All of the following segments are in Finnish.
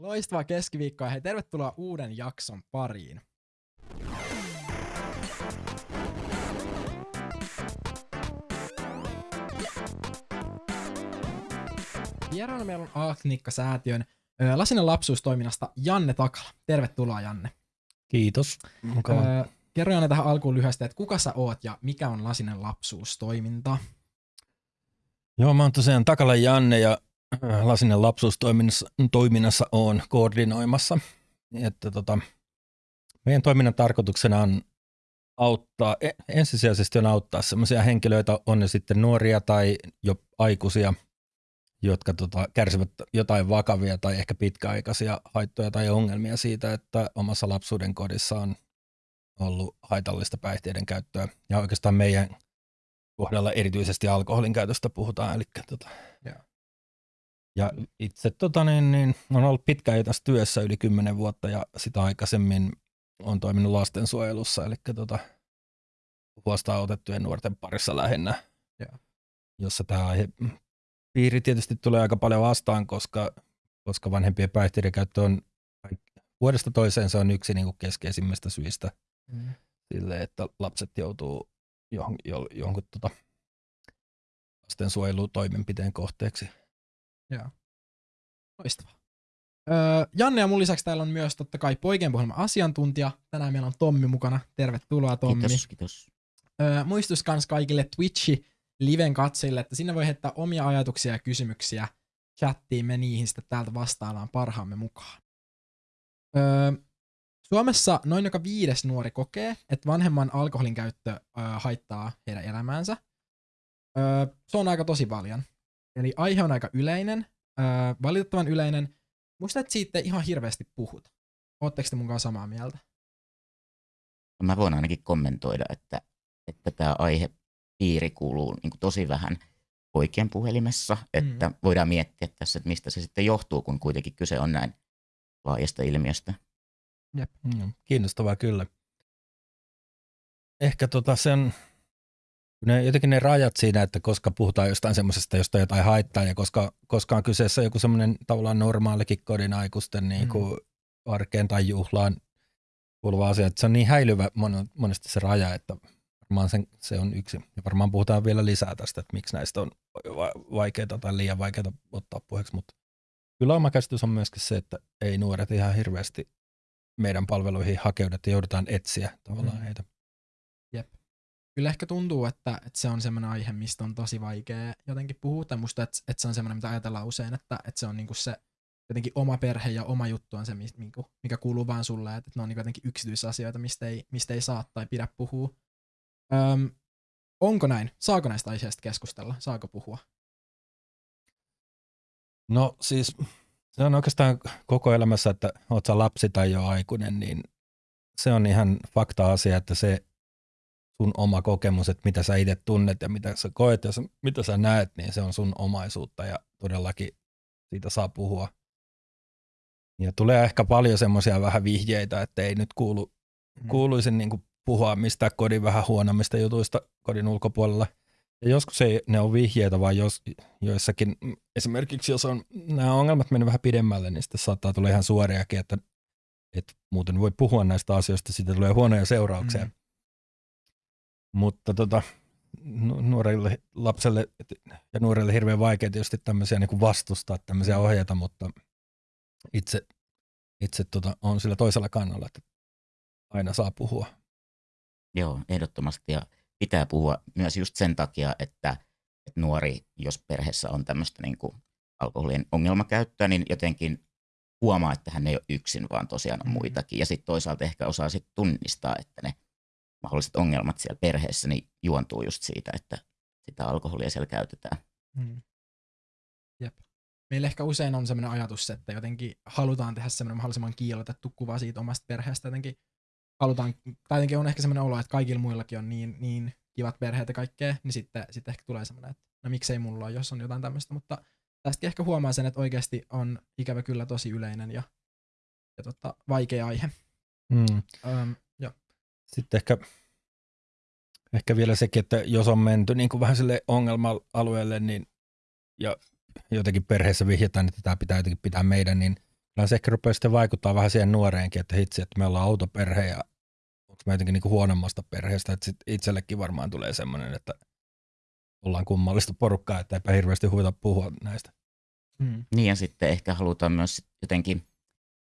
Loistavaa keskiviikkoa. Hei, tervetuloa uuden jakson pariin. Vieraana meillä on Aaknikka-säätiön Lasinen lapsuustoiminnasta Janne Takala. Tervetuloa Janne. Kiitos. Mukava. Ö, kerro Janne tähän alkuun lyhyesti, että kuka sä oot ja mikä on Lasinen lapsuustoiminta? Joo, mä oon tosiaan Takala Janne ja Lasinen lapsuustoiminnassa toiminnassa on koordinoimassa. Että tota, meidän toiminnan tarkoituksena on auttaa, e- ensisijaisesti on auttaa sellaisia henkilöitä, on ne sitten nuoria tai jo aikuisia, jotka tota, kärsivät jotain vakavia tai ehkä pitkäaikaisia haittoja tai ongelmia siitä, että omassa lapsuuden kodissa on ollut haitallista päihteiden käyttöä. Ja oikeastaan meidän kohdalla erityisesti alkoholin käytöstä puhutaan. Eli, tota, Joo. Ja itse tota, niin, niin, on ollut pitkään jo tässä työssä yli 10 vuotta ja sitä aikaisemmin on toiminut lastensuojelussa, eli tota, huostaan otettujen nuorten parissa lähinnä, Joo. jossa tämä aihe piiri tietysti tulee aika paljon vastaan, koska, koska vanhempien päihteiden käyttö on vuodesta toiseen se on yksi niin kuin keskeisimmistä syistä Mm. sille, että lapset joutuu johon, jo, jonkun tota, lastensuojelutoimenpiteen kohteeksi. Loistavaa. Öö, Janne ja mun lisäksi täällä on myös totta kai poikien puhelman asiantuntija. Tänään meillä on Tommi mukana. Tervetuloa Tommi. Kiitos, kiitos. Öö, muistus kans kaikille Twitchi liven katsojille, että sinne voi heittää omia ajatuksia ja kysymyksiä chattiin, me niihin sitten täältä vastaillaan parhaamme mukaan. Öö, Suomessa noin joka viides nuori kokee, että vanhemman alkoholin käyttö öö, haittaa heidän elämäänsä. Öö, se on aika tosi paljon. Eli aihe on aika yleinen, öö, valitettavan yleinen. Muista, että siitä ei ihan hirveästi puhuta. Ootteko te mukaan samaa mieltä? Mä voin ainakin kommentoida, että, että tämä aihepiiri kuuluu niin kuin tosi vähän poikien puhelimessa, että Mm. voidaan miettiä tässä, että mistä se sitten johtuu, kun kuitenkin kyse on näin laajasta ilmiöstä. Mm, kiinnostavaa kyllä. Ehkä tota sen, ne, jotenkin ne rajat siinä, että koska puhutaan jostain semmoisesta, josta jotain haittaa ja koska, koska on kyseessä joku semmoinen tavallaan normaalikin kodin aikuisten niin kuin arkeen tai juhlaan kuuluva asia, että se on niin häilyvä mon- monesti se raja, että varmaan sen, se on yksi. Ja varmaan puhutaan vielä lisää tästä, että miksi näistä on va- vaikeita tai liian vaikeita ottaa puheeksi, mutta kyllä oma käsitys on myöskin se, että ei nuoret ihan hirveästi meidän palveluihin hakeudu, että joudutaan etsiä tavallaan Mm. heitä. Kyllä ehkä tuntuu, että, että se on semmoinen aihe, mistä on tosi vaikea jotenkin puhua, tai musta, että, että se on semmoinen, mitä ajatellaan usein, että, että se on niinku se jotenkin oma perhe ja oma juttu on se, niinku, mikä kuuluu vaan sulle, että ne on niinku jotenkin yksityisasioita, mistä ei, mistä ei saa tai pidä puhua. Öm, onko näin? Saako näistä aiheista keskustella? Saako puhua? No siis se on oikeastaan koko elämässä, että oot sä lapsi tai jo aikuinen, niin se on ihan fakta-asia, että se sun oma kokemus, että mitä sä itse tunnet ja mitä sä koet ja mitä sä näet, niin se on sun omaisuutta ja todellakin siitä saa puhua. Ja tulee ehkä paljon semmoisia vähän vihjeitä, että ei nyt kuulu, kuuluisi niin kuin puhua mistään kodin vähän huonommista jutuista kodin ulkopuolella. Ja joskus ei ne on vihjeitä, vaan jos, joissakin, mm, esimerkiksi jos on nämä ongelmat mennyt vähän pidemmälle, niin sitten saattaa tulla ihan suoriakin, että, että muuten voi puhua näistä asioista, siitä tulee huonoja seurauksia. Mm. Mutta tota, nu- nuorille lapselle ja nuorille hirveän vaikea tietysti tämmöisiä niin kuin vastustaa, tämmöisiä ohjeita, mutta itse, itse tota, on sillä toisella kannalla, että aina saa puhua. Joo, ehdottomasti. Ja pitää puhua myös just sen takia, että, että nuori, jos perheessä on tämmöistä niin kuin alkoholin ongelmakäyttöä, niin jotenkin huomaa, että hän ei ole yksin, vaan tosiaan on Mm. muitakin. Ja sitten toisaalta ehkä osaa sitten tunnistaa, että ne mahdolliset ongelmat siellä perheessä niin juontuu just siitä, että sitä alkoholia siellä käytetään. Mm. Jep. Meillä ehkä usein on sellainen ajatus, että jotenkin halutaan tehdä semmoinen mahdollisimman kiilotettu kuva siitä omasta perheestä. Jotenkin halutaan, tai jotenkin on ehkä semmoinen olo, että kaikilla muillakin on niin, niin kivat perheet ja kaikkea, niin sitten, sitten ehkä tulee semmoinen, että no miksei mulla ole, jos on jotain tämmöistä, mutta tästäkin ehkä huomaa sen, että oikeasti on ikävä kyllä tosi yleinen ja, ja tota, vaikea aihe. Mm. Öm. Sitten ehkä, ehkä vielä sekin, että jos on menty niin kuin vähän sille ongelma-alueelle niin, ja jotenkin perheessä vihjataan, että tämä pitää jotenkin pitää meidän, niin kyllä se ehkä rupeaa sitten vaikuttaa vähän siihen nuoreenkin, että hitsi, että me ollaan autoperhe ja onko me jotenkin niin kuin huonommasta perheestä, että sit itsellekin varmaan tulee semmoinen, että ollaan kummallista porukkaa, että eipä hirveästi huvita puhua näistä. Mm. Niin ja sitten ehkä halutaan myös jotenkin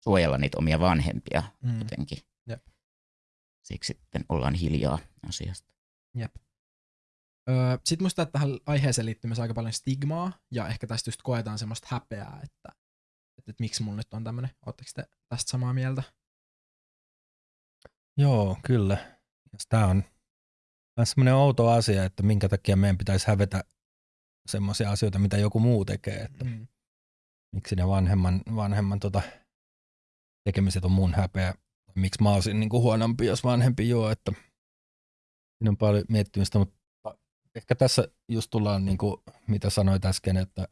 suojella niitä omia vanhempia Mm. jotenkin. Jep. Siksi sitten ollaan hiljaa asiasta. Öö, Sitten musta että tähän aiheeseen liittyy myös aika paljon stigmaa, ja ehkä tästä just koetaan semmoista häpeää, että, että, että miksi mulla nyt on tämmöinen. Oletteko te tästä samaa mieltä? Joo, kyllä. Tämä on myös semmoinen outo asia, että minkä takia meidän pitäisi hävetä semmoisia asioita, mitä joku muu tekee. Että Mm. miksi ne vanhemman, vanhemman tota, tekemiset on mun häpeä. Miksi mä olisin niin kuin huonompi, jos vanhempi juo. Että siinä on paljon miettimistä, mutta ehkä tässä just tullaan, niin kuin, mitä sanoit äsken, että,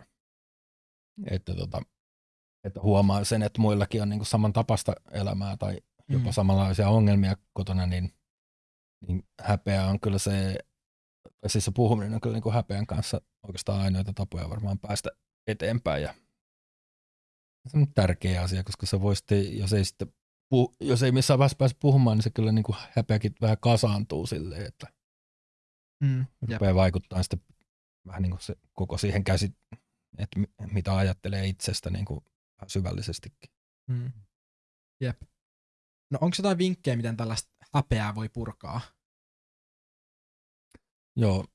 että, tota, että huomaa sen, että muillakin on niin kuin samantapasta elämää tai jopa Mm. samanlaisia ongelmia kotona, niin, niin häpeä on kyllä se, tai siis se puhuminen on kyllä niin kuin häpeän kanssa oikeastaan ainoita tapoja varmaan päästä eteenpäin ja se on tärkeä asia, koska se voi sitten, jos ei, sitten puh- jos ei missään vaiheessa pääse puhumaan, niin se kyllä niin kuin häpeäkin vähän kasaantuu silleen, että Mm. Jep. rupeaa vaikuttaa sitten vähän niin kuin se koko siihen käsit, että mi- mitä ajattelee itsestä niin kuin syvällisestikin. Mm. Jep. No onko jotain vinkkejä, miten tällaista häpeää voi purkaa? Joo,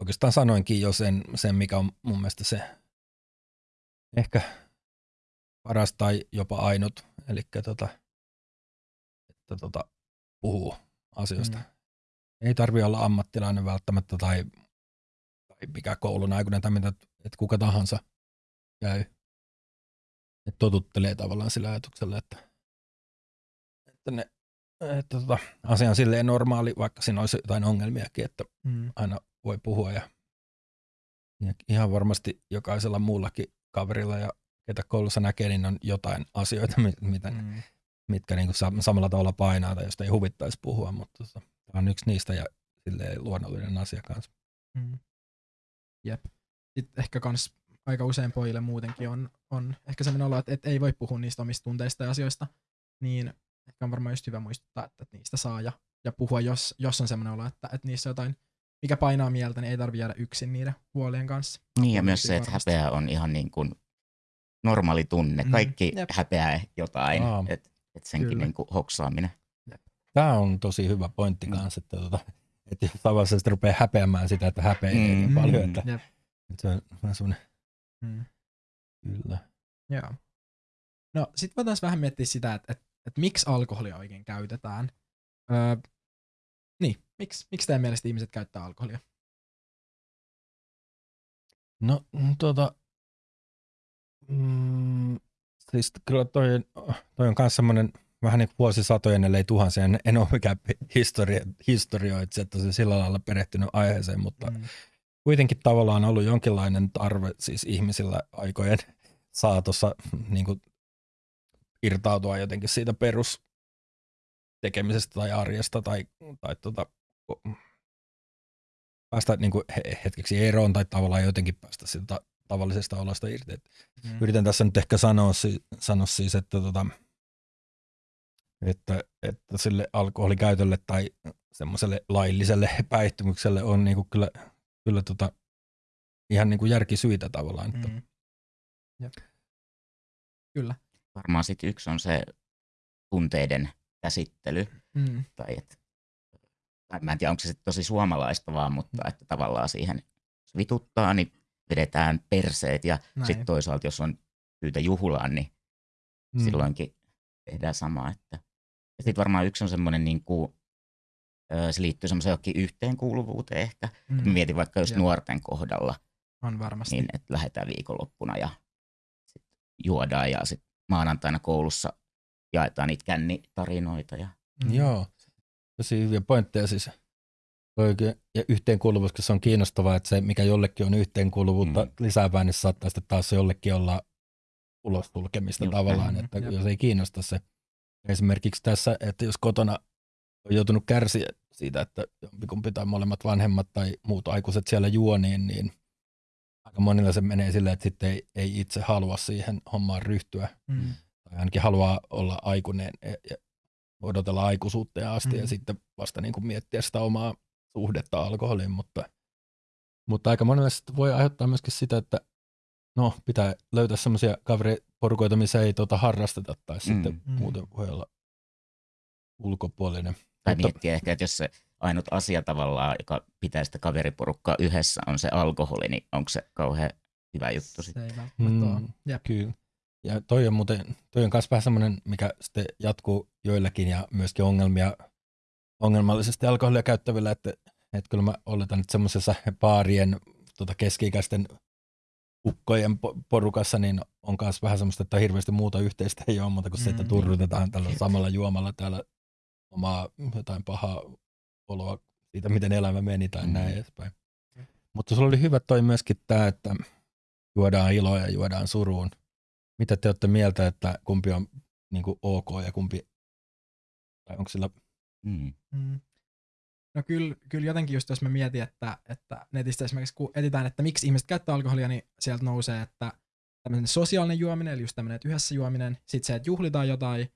oikeastaan sanoinkin jo sen, sen mikä on mun mielestä se ehkä paras tai jopa ainut, eli tota, että tota, puhuu asioista. Mm. Ei tarvi olla ammattilainen välttämättä tai, tai mikä koulun aikuinen tai mitä, että kuka tahansa käy. Että totuttelee tavallaan sillä ajatuksella, että, että, ne, että tota, asia on silleen normaali, vaikka siinä olisi jotain ongelmiakin, että Mm. aina voi puhua ja, ja ihan varmasti jokaisella muullakin kaverilla ja ketä koulussa näkee, niin on jotain asioita, mi- mitä, mm. Mm. mitkä niin kuin samalla tavalla painaa tai josta ei huvittaisi puhua, mutta tota, tämä on yksi niistä ja silleen luonnollinen asia kanssa. Mm. Jep. Sitten ehkä kans aika usein pojille muutenkin on, on ehkä sellainen olo, että, että ei voi puhua niistä omista tunteista ja asioista, niin ehkä on varmaan just hyvä muistuttaa, että, että niistä saa ja, ja puhua, jos, jos on sellainen olo, että, että niissä on jotain, mikä painaa mieltä, niin ei tarvitse jäädä yksin niiden huolien kanssa. Niin ja myös se, että varmasti. häpeä on ihan niin kuin normaali tunne. Mm, Kaikki jep. häpeää jotain, Aa. Että et senkin Kyllä. niin kuin hoksaaminen. Tämä on tosi hyvä pointti Mm. kanssa, että, tota, että jos tavallaan sitten rupeaa häpeämään sitä, että häpeää Mm. niin paljon, Mm. että, Jep. että se on vähän semmoinen, Mm. kyllä. Joo. No sit voitaisiin vähän miettiä sitä, että, että, että miksi alkoholia oikein käytetään. Öö, niin, miksi, miksi teidän mielestä ihmiset käyttää alkoholia? No mm, tuota, mm, siis kyllä toi, toi on myös semmoinen vähän niin kuin vuosisatojen, ellei tuhansien, en ole mikään historia, historioitsija, että se sillä lailla perehtynyt aiheeseen, mutta Mm. kuitenkin tavallaan ollut jonkinlainen tarve siis ihmisillä aikojen saatossa niin kuin irtautua jotenkin siitä perus tekemisestä tai arjesta tai, tai tota, päästä niin kuin he- hetkeksi eroon tai tavallaan jotenkin päästä siitä tavallisesta olosta irti. Et Mm. Yritän tässä nyt ehkä sanoa, si- sanoa siis, että, tota, että, että sille alkoholikäytölle tai semmoiselle lailliselle päihtymykselle on niinku kyllä, kyllä tota, ihan niinku järkisyitä tavallaan. Että, Mm. Jep. Kyllä. Varmaan sitten yksi on se tunteiden käsittely. Mm. Tai et, tai mä en tiedä, onko se sit tosi suomalaista vaan, mutta että tavallaan siihen jos vituttaa, niin vedetään perseet ja sitten toisaalta, jos on syytä juhlaan, niin Mm. silloinkin tehdään samaa. Että. Ja sitten varmaan yksi on semmoinen, niin kuin, se liittyy semmoiseen jokin yhteenkuuluvuuteen ehkä. Mm. Mietin vaikka just Jep. nuorten kohdalla, On varmasti. niin että lähdetään viikonloppuna ja sit juodaan ja sitten maanantaina koulussa jaetaan niitä kännitarinoita. Ja, Mm. Joo, tosi hyviä pointteja siis. Ja yhteenkuuluvuus, koska se on kiinnostavaa, että se mikä jollekin on yhteenkuuluvuutta Mm. lisäävää, niin saattaa sitten taas jollekin olla ulos sulkemista Just tavallaan, että jos ei kiinnosta se. Esimerkiksi tässä, että jos kotona on joutunut kärsiä siitä, että jompikumpi tai molemmat vanhemmat tai muut aikuiset siellä juo, niin, niin aika monilla se menee silleen, että sitten ei, ei itse halua siihen hommaan ryhtyä Mm. tai ainakin haluaa olla aikuinen ja odotella aikuisuutta asti mm. ja sitten vasta niin kuin miettiä sitä omaa suhdetta alkoholiin, mutta, mutta aika monelle voi aiheuttaa myöskin sitä, että no, pitää löytää semmoisia kaveriporukoita, missä ei tuota harrasteta tai mm. sitten mm. muuten voi olla ulkopuolinen. Tai mutta, miettiä ehkä, että jos se ainut asia tavallaan, joka pitää sitä kaveriporukkaa yhdessä, on se alkoholi, niin onko se kauhean hyvä juttu sitten? Se ei mm, Kyllä. Ja toi on muuten, toi on myös vähän semmoinen, mikä sitten jatkuu joillakin ja myöskin ongelmia ongelmallisesti alkoholia käyttävillä, että, että kyllä mä oletan, että semmoisessa baarien tota keski-ikäisten ukkojen porukassa, niin on myös vähän semmoista, että hirveästi muuta yhteistä ei ole muuta kuin se, että mm. turrutetaan tällä samalla juomalla täällä omaa jotain pahaa oloa siitä, miten elämä meni tai mm. näin edespäin. Mutta sulla oli hyvä toi myöskin tämä, että juodaan iloa ja juodaan suruun. Mitä te olette mieltä, että kumpi on niin kuin ok ja kumpi, tai onko sillä... Mm. Mm. No kyllä, kyllä jotenkin just jos mä mietin, että, että netistä esimerkiksi kun etsitään, että miksi ihmiset käyttää alkoholia, niin sieltä nousee, että tämmöinen sosiaalinen juominen, eli just tämmöinen, että yhdessä juominen, sitten se, että juhlitaan jotain,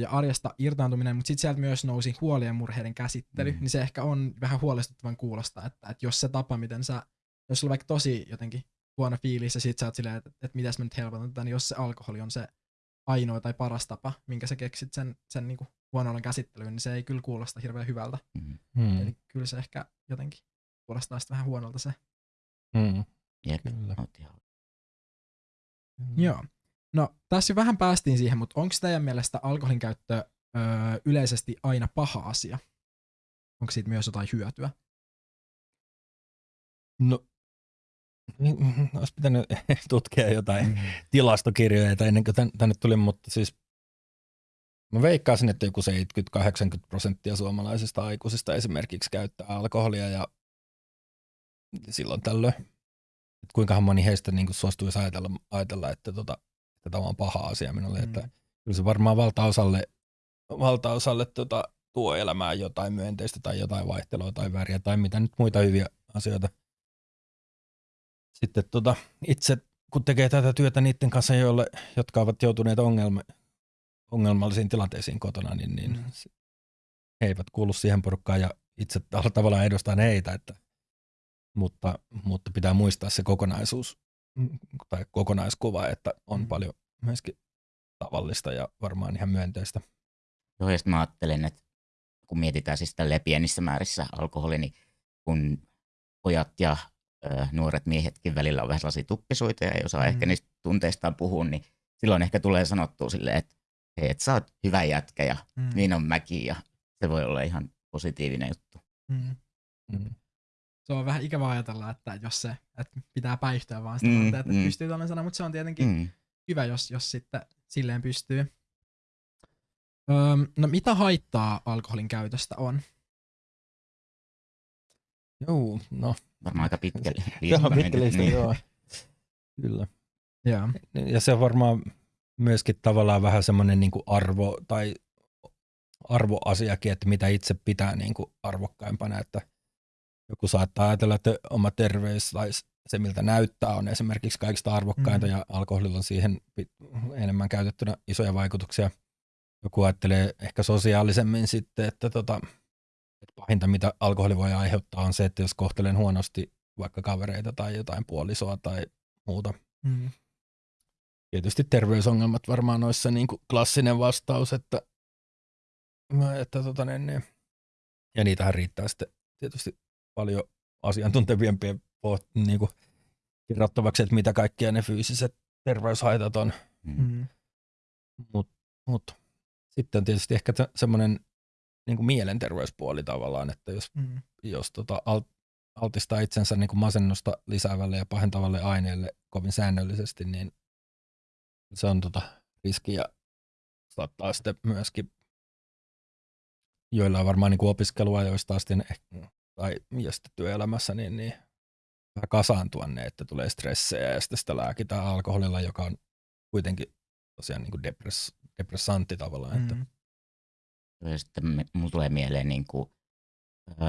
ja arjesta irtaantuminen, mutta sitten sieltä myös nousi huolien murheiden käsittely, mm. niin se ehkä on vähän huolestuttavan kuulosta, että, että jos se tapa, miten sä, jos sulla on vaikka tosi jotenkin huono fiilis ja sit sä oot silleen, että, että mitäs mä nyt helpotan tätä, niin jos se alkoholi on se ainoa tai paras tapa, minkä sä keksit sen, sen niin huonon käsittelyyn, niin se ei kyllä kuulosta hirveän hyvältä. Mm. Eli kyllä se ehkä jotenkin kuulostaa sitten vähän huonolta se. Mm. Jep, kyllä. Joo. No, tässä jo vähän päästiin siihen, mutta onko teidän mielestä alkoholin käyttö öö, yleisesti aina paha asia? Onko siitä myös jotain hyötyä? No, niin, olisi pitänyt tutkia jotain mm. tilastokirjoja ennen kuin tänne tuli, mutta siis mä veikkaisin, että joku 70-80 prosenttia suomalaisista aikuisista esimerkiksi käyttää alkoholia ja silloin tällöin. Että kuinkahan moni heistä niin suostuisi ajatella, ajatella että tota, että tämä on paha asia minulle. Mm. Että kyllä se varmaan valtaosalle, valtaosalle tota, tuo elämään jotain myönteistä tai jotain vaihtelua tai väriä tai mitä nyt muita hyviä asioita. Sitten tota, itse kun tekee tätä työtä niiden kanssa, joille, jotka ovat joutuneet ongelma, ongelmallisiin tilanteisiin kotona, niin, niin mm. he eivät kuulu siihen porukkaan ja itse tavallaan edustan heitä, että, mutta, mutta pitää muistaa se kokonaisuus tai kokonaiskuva, että on mm. paljon myöskin tavallista ja varmaan ihan myönteistä. Joo, ja mä ajattelen, että kun mietitään siis tälle pienissä määrissä alkoholi, niin kun pojat ja ö, nuoret miehetkin välillä on vähän sellaisia tuppisuita ja ei osaa mm. ehkä niistä tunteistaan puhua, niin silloin ehkä tulee sanottua silleen, että hei, että sä oot hyvä jätkä ja mm. niin on mäki ja se voi olla ihan positiivinen juttu. Mm. Mm se on vähän ikävä ajatella, että jos se, että pitää päihtyä vaan sitä, mm, että mm. pystyy tällainen sana, mutta se on tietenkin mm. hyvä, jos, jos sitten silleen pystyy. Öm, no mitä haittaa alkoholin käytöstä on? Joo, no. Varmaan aika pitkä lista. pitkä lista, niin. joo. Kyllä. Ja. ja se on varmaan myöskin tavallaan vähän semmoinen niin arvo tai arvoasiakin, että mitä itse pitää niin kuin arvokkaimpana, että joku saattaa ajatella, että oma terveys tai se, miltä näyttää, on esimerkiksi kaikista arvokkainta mm. ja alkoholilla on siihen enemmän käytettynä isoja vaikutuksia. Joku ajattelee ehkä sosiaalisemmin sitten, että, tota, että pahinta mitä alkoholi voi aiheuttaa on se, että jos kohtelen huonosti vaikka kavereita tai jotain puolisoa tai muuta. Mm. Tietysti terveysongelmat varmaan noissa niin kuin klassinen vastaus, että, että tota, niin, niin. ja niitähän riittää sitten tietysti paljon asiantuntevimpien niin kuin, kirjoittavaksi, että mitä kaikkia ne fyysiset terveyshaitat on. Mm. mm. Mutta mut, sitten on tietysti ehkä semmoinen niin mielenterveyspuoli tavallaan, että jos, mm. jos tota, alt, altistaa itsensä niin kuin masennusta lisäävälle ja pahentavalle aineelle kovin säännöllisesti, niin se on tota riski ja saattaa sitten myöskin joilla on varmaan niin opiskelua, joista asti ehkä tai ja sitten työelämässä, niin, niin vähän kasaantua ne, että tulee stressejä ja sitten sitä lääkitään alkoholilla, joka on kuitenkin tosiaan niin kuin depress, depressantti tavallaan. Mm. Että. Ja sitten mulla tulee mieleen niin kuin,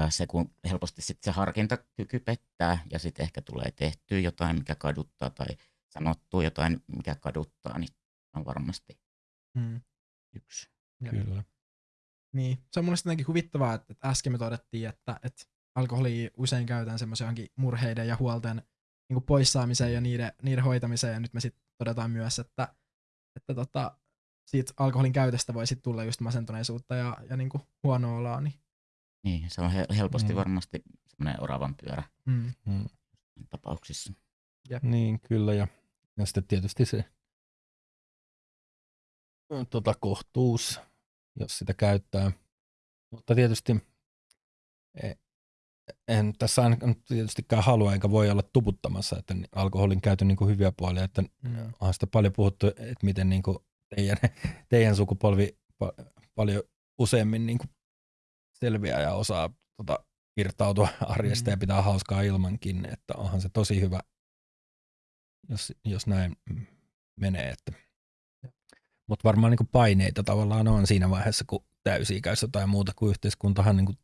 se, kun helposti sitten se harkintakyky pettää ja sitten ehkä tulee tehtyä jotain, mikä kaduttaa tai sanottua jotain, mikä kaduttaa, niin on varmasti Mm. Yksi. Jep. Kyllä. Niin, se on mun mielestä jotenkin huvittavaa, että, että äsken me todettiin, että, että alkoholia usein käytetään semmoisen johonkin murheiden ja huolten niin kuin poissaamiseen ja niiden, niiden hoitamiseen, ja nyt me sitten todetaan myös, että, että tota, siitä alkoholin käytöstä voi sitten tulla just masentuneisuutta ja, ja niin kuin huonoa oloa. Niin, Niin, se on he- helposti Mm. varmasti semmoinen oravan pyörä mm, Mm. tapauksissa. Niin, kyllä. Ja, ja sitten tietysti se tota, kohtuus, jos sitä käyttää. Mutta tietysti e- en tässä ainakaan tietystikään halua eikä voi olla tuputtamassa, että alkoholin käytön niin hyviä puolia, että mm, onhan sitä paljon puhuttu, että miten niin kuin teidän, teidän sukupolvi pa- paljon useammin niin kuin selviää ja osaa tota, irtautua arjesta Mm. ja pitää hauskaa ilmankin, että onhan se tosi hyvä, jos, jos näin menee. Että. Mutta varmaan niin kuin paineita tavallaan on siinä vaiheessa, kun täysi-ikäistä tai muuta kuin yhteiskuntahan niin kuin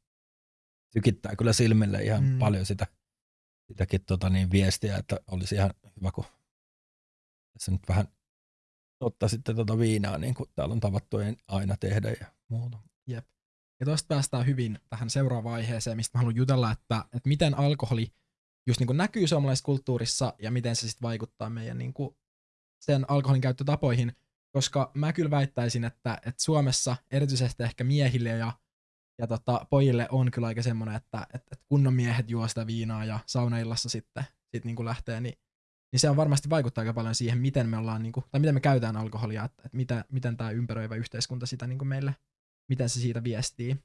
tykittää kyllä silmille ihan Mm. paljon sitä, sitäkin tota niin, viestiä, että olisi ihan hyvä, kun tässä nyt vähän ottaa sitten tota viinaa, niin kuin täällä on tavattu aina tehdä ja muuta. Ja tuosta päästään hyvin tähän seuraavaan aiheeseen, mistä mä haluan jutella, että, että miten alkoholi just niin kuin näkyy suomalaisessa kulttuurissa ja miten se sitten vaikuttaa meidän niin kuin sen alkoholin käyttötapoihin, koska mä kyllä väittäisin, että, että Suomessa erityisesti ehkä miehille ja, ja tota, pojille on kyllä aika semmoinen, että, että, että kunnon miehet juo sitä viinaa ja saunaillassa sitten sit niin kuin lähtee, niin, niin se on varmasti vaikuttaa aika paljon siihen, miten me ollaan, niin kuin, tai miten me käytetään alkoholia, että, että mitä, miten tämä ympäröivä yhteiskunta sitä niin kuin meille miten se siitä viestii.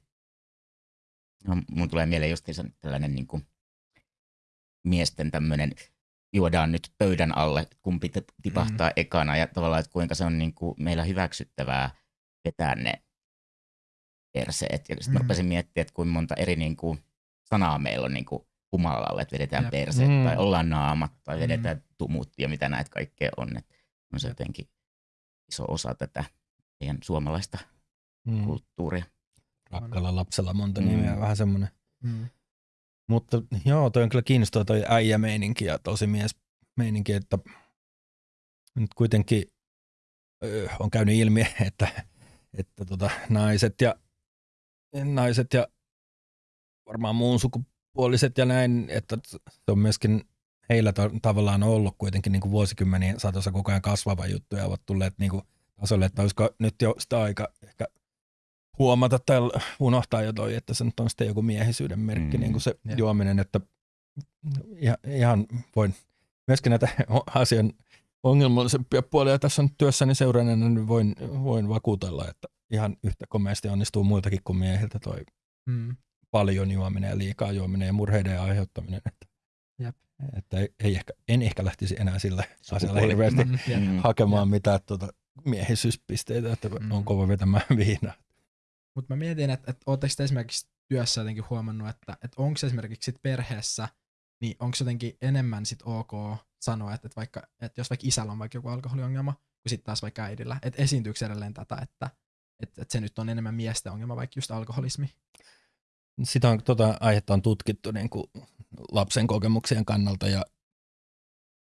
No, mun tulee mieleen just tällainen niin kuin miesten tämmöinen juodaan nyt pöydän alle, kumpi tipahtaa mm. ekana ja tavallaan, että kuinka se on niin kuin meillä hyväksyttävää vetää ne perseet. Ja sitten Mm. mä rupesin miettimään, että kuinka monta eri niin kuin sanaa meillä on niin kuin humalalle, että vedetään Jep. perseet Mm. tai ollaan naamat tai Mm. vedetään tumut ja mitä näitä kaikkea on. Että on se jotenkin iso osa tätä meidän suomalaista Mm. kulttuuria. Rakkaalla lapsella monta Mm. nimeä, vähän semmoinen. Mm. Mutta joo, toi on kyllä kiinnostava toi äijämeininki ja tosi mies meininki, että nyt kuitenkin on käynyt ilmi, että, että tota, naiset ja naiset ja varmaan muun sukupuoliset ja näin, että se on myöskin heillä ta- tavallaan ollut kuitenkin niin kuin vuosikymmenien saatossa koko ajan kasvava juttu ja ovat tulleet niin kuin tasolle, että olisiko nyt jo sitä aika ehkä huomata tai unohtaa jo toi, että se nyt on sitten joku miehisyyden merkki, Mm, niin kuin se jep. juominen, että ihan, ihan voin myöskin näitä asian ongelmallisempia puolia tässä on työssäni seuranneena, niin voin, voin vakuutella, että ihan yhtä komeasti onnistuu muiltakin kuin miehiltä toi Mm. paljon juominen ja liikaa juominen ja murheiden aiheuttaminen. Että, Jep. että ei, ei ehkä, en ehkä lähtisi enää sillä asialla hirveästi Mm. Jep. Mm. hakemaan mitään tuota miehisyyspisteitä, että Mm. on kova vetämään viinaa. Mutta mä mietin, että, että ootteko te esimerkiksi työssä jotenkin huomannut, että, että onko esimerkiksi sit perheessä, niin onko jotenkin enemmän sit ok sanoa, että, että, vaikka, että jos vaikka isällä on vaikka joku alkoholiongelma, kuin sitten taas vaikka äidillä, että esiintyykö edelleen tätä, että, että, että se nyt on enemmän miesten ongelma, vaikka just alkoholismi. Sitä on, tota aihetta on tutkittu niin kuin lapsen kokemuksien kannalta ja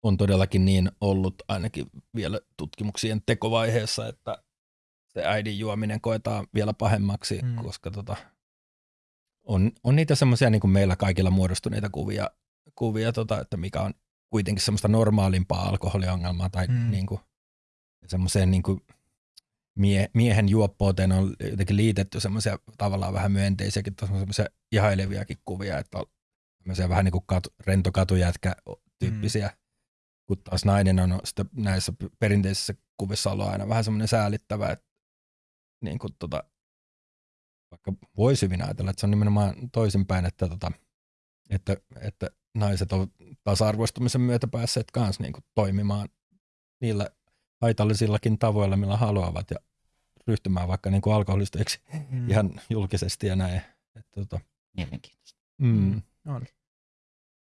on todellakin niin ollut ainakin vielä tutkimuksien tekovaiheessa, että se äidin juominen koetaan vielä pahemmaksi, Mm. koska tota, on, on niitä semmoisia niin kuin meillä kaikilla muodostuneita kuvia, kuvia tota, että mikä on kuitenkin semmoista normaalimpaa alkoholiongelmaa tai Mm. niin kuin, semmoiseen niin kuin mie, miehen juoppouteen on jotenkin liitetty semmoisia tavallaan vähän myönteisiäkin, semmoisia ihaileviakin kuvia, että on semmoisia vähän niin kuin katu, rento katujätkä tyyppisiä, mm. kun taas nainen on sitä näissä perinteisissä kuvissa ollut aina vähän semmoinen säälittävä, että niin kuin tota, vaikka voisi hyvin ajatella, että se on nimenomaan toisinpäin, että, tota, että, että naiset on tasa-arvoistumisen myötä päässeet kanssa niin kuin toimimaan niillä haitallisillakin tavoilla, millä haluavat ja ryhtymään vaikka niin kuin alkoholisteiksi Mm. ihan julkisesti ja näin. Että, tota, Mielenkiintoista. mm. On.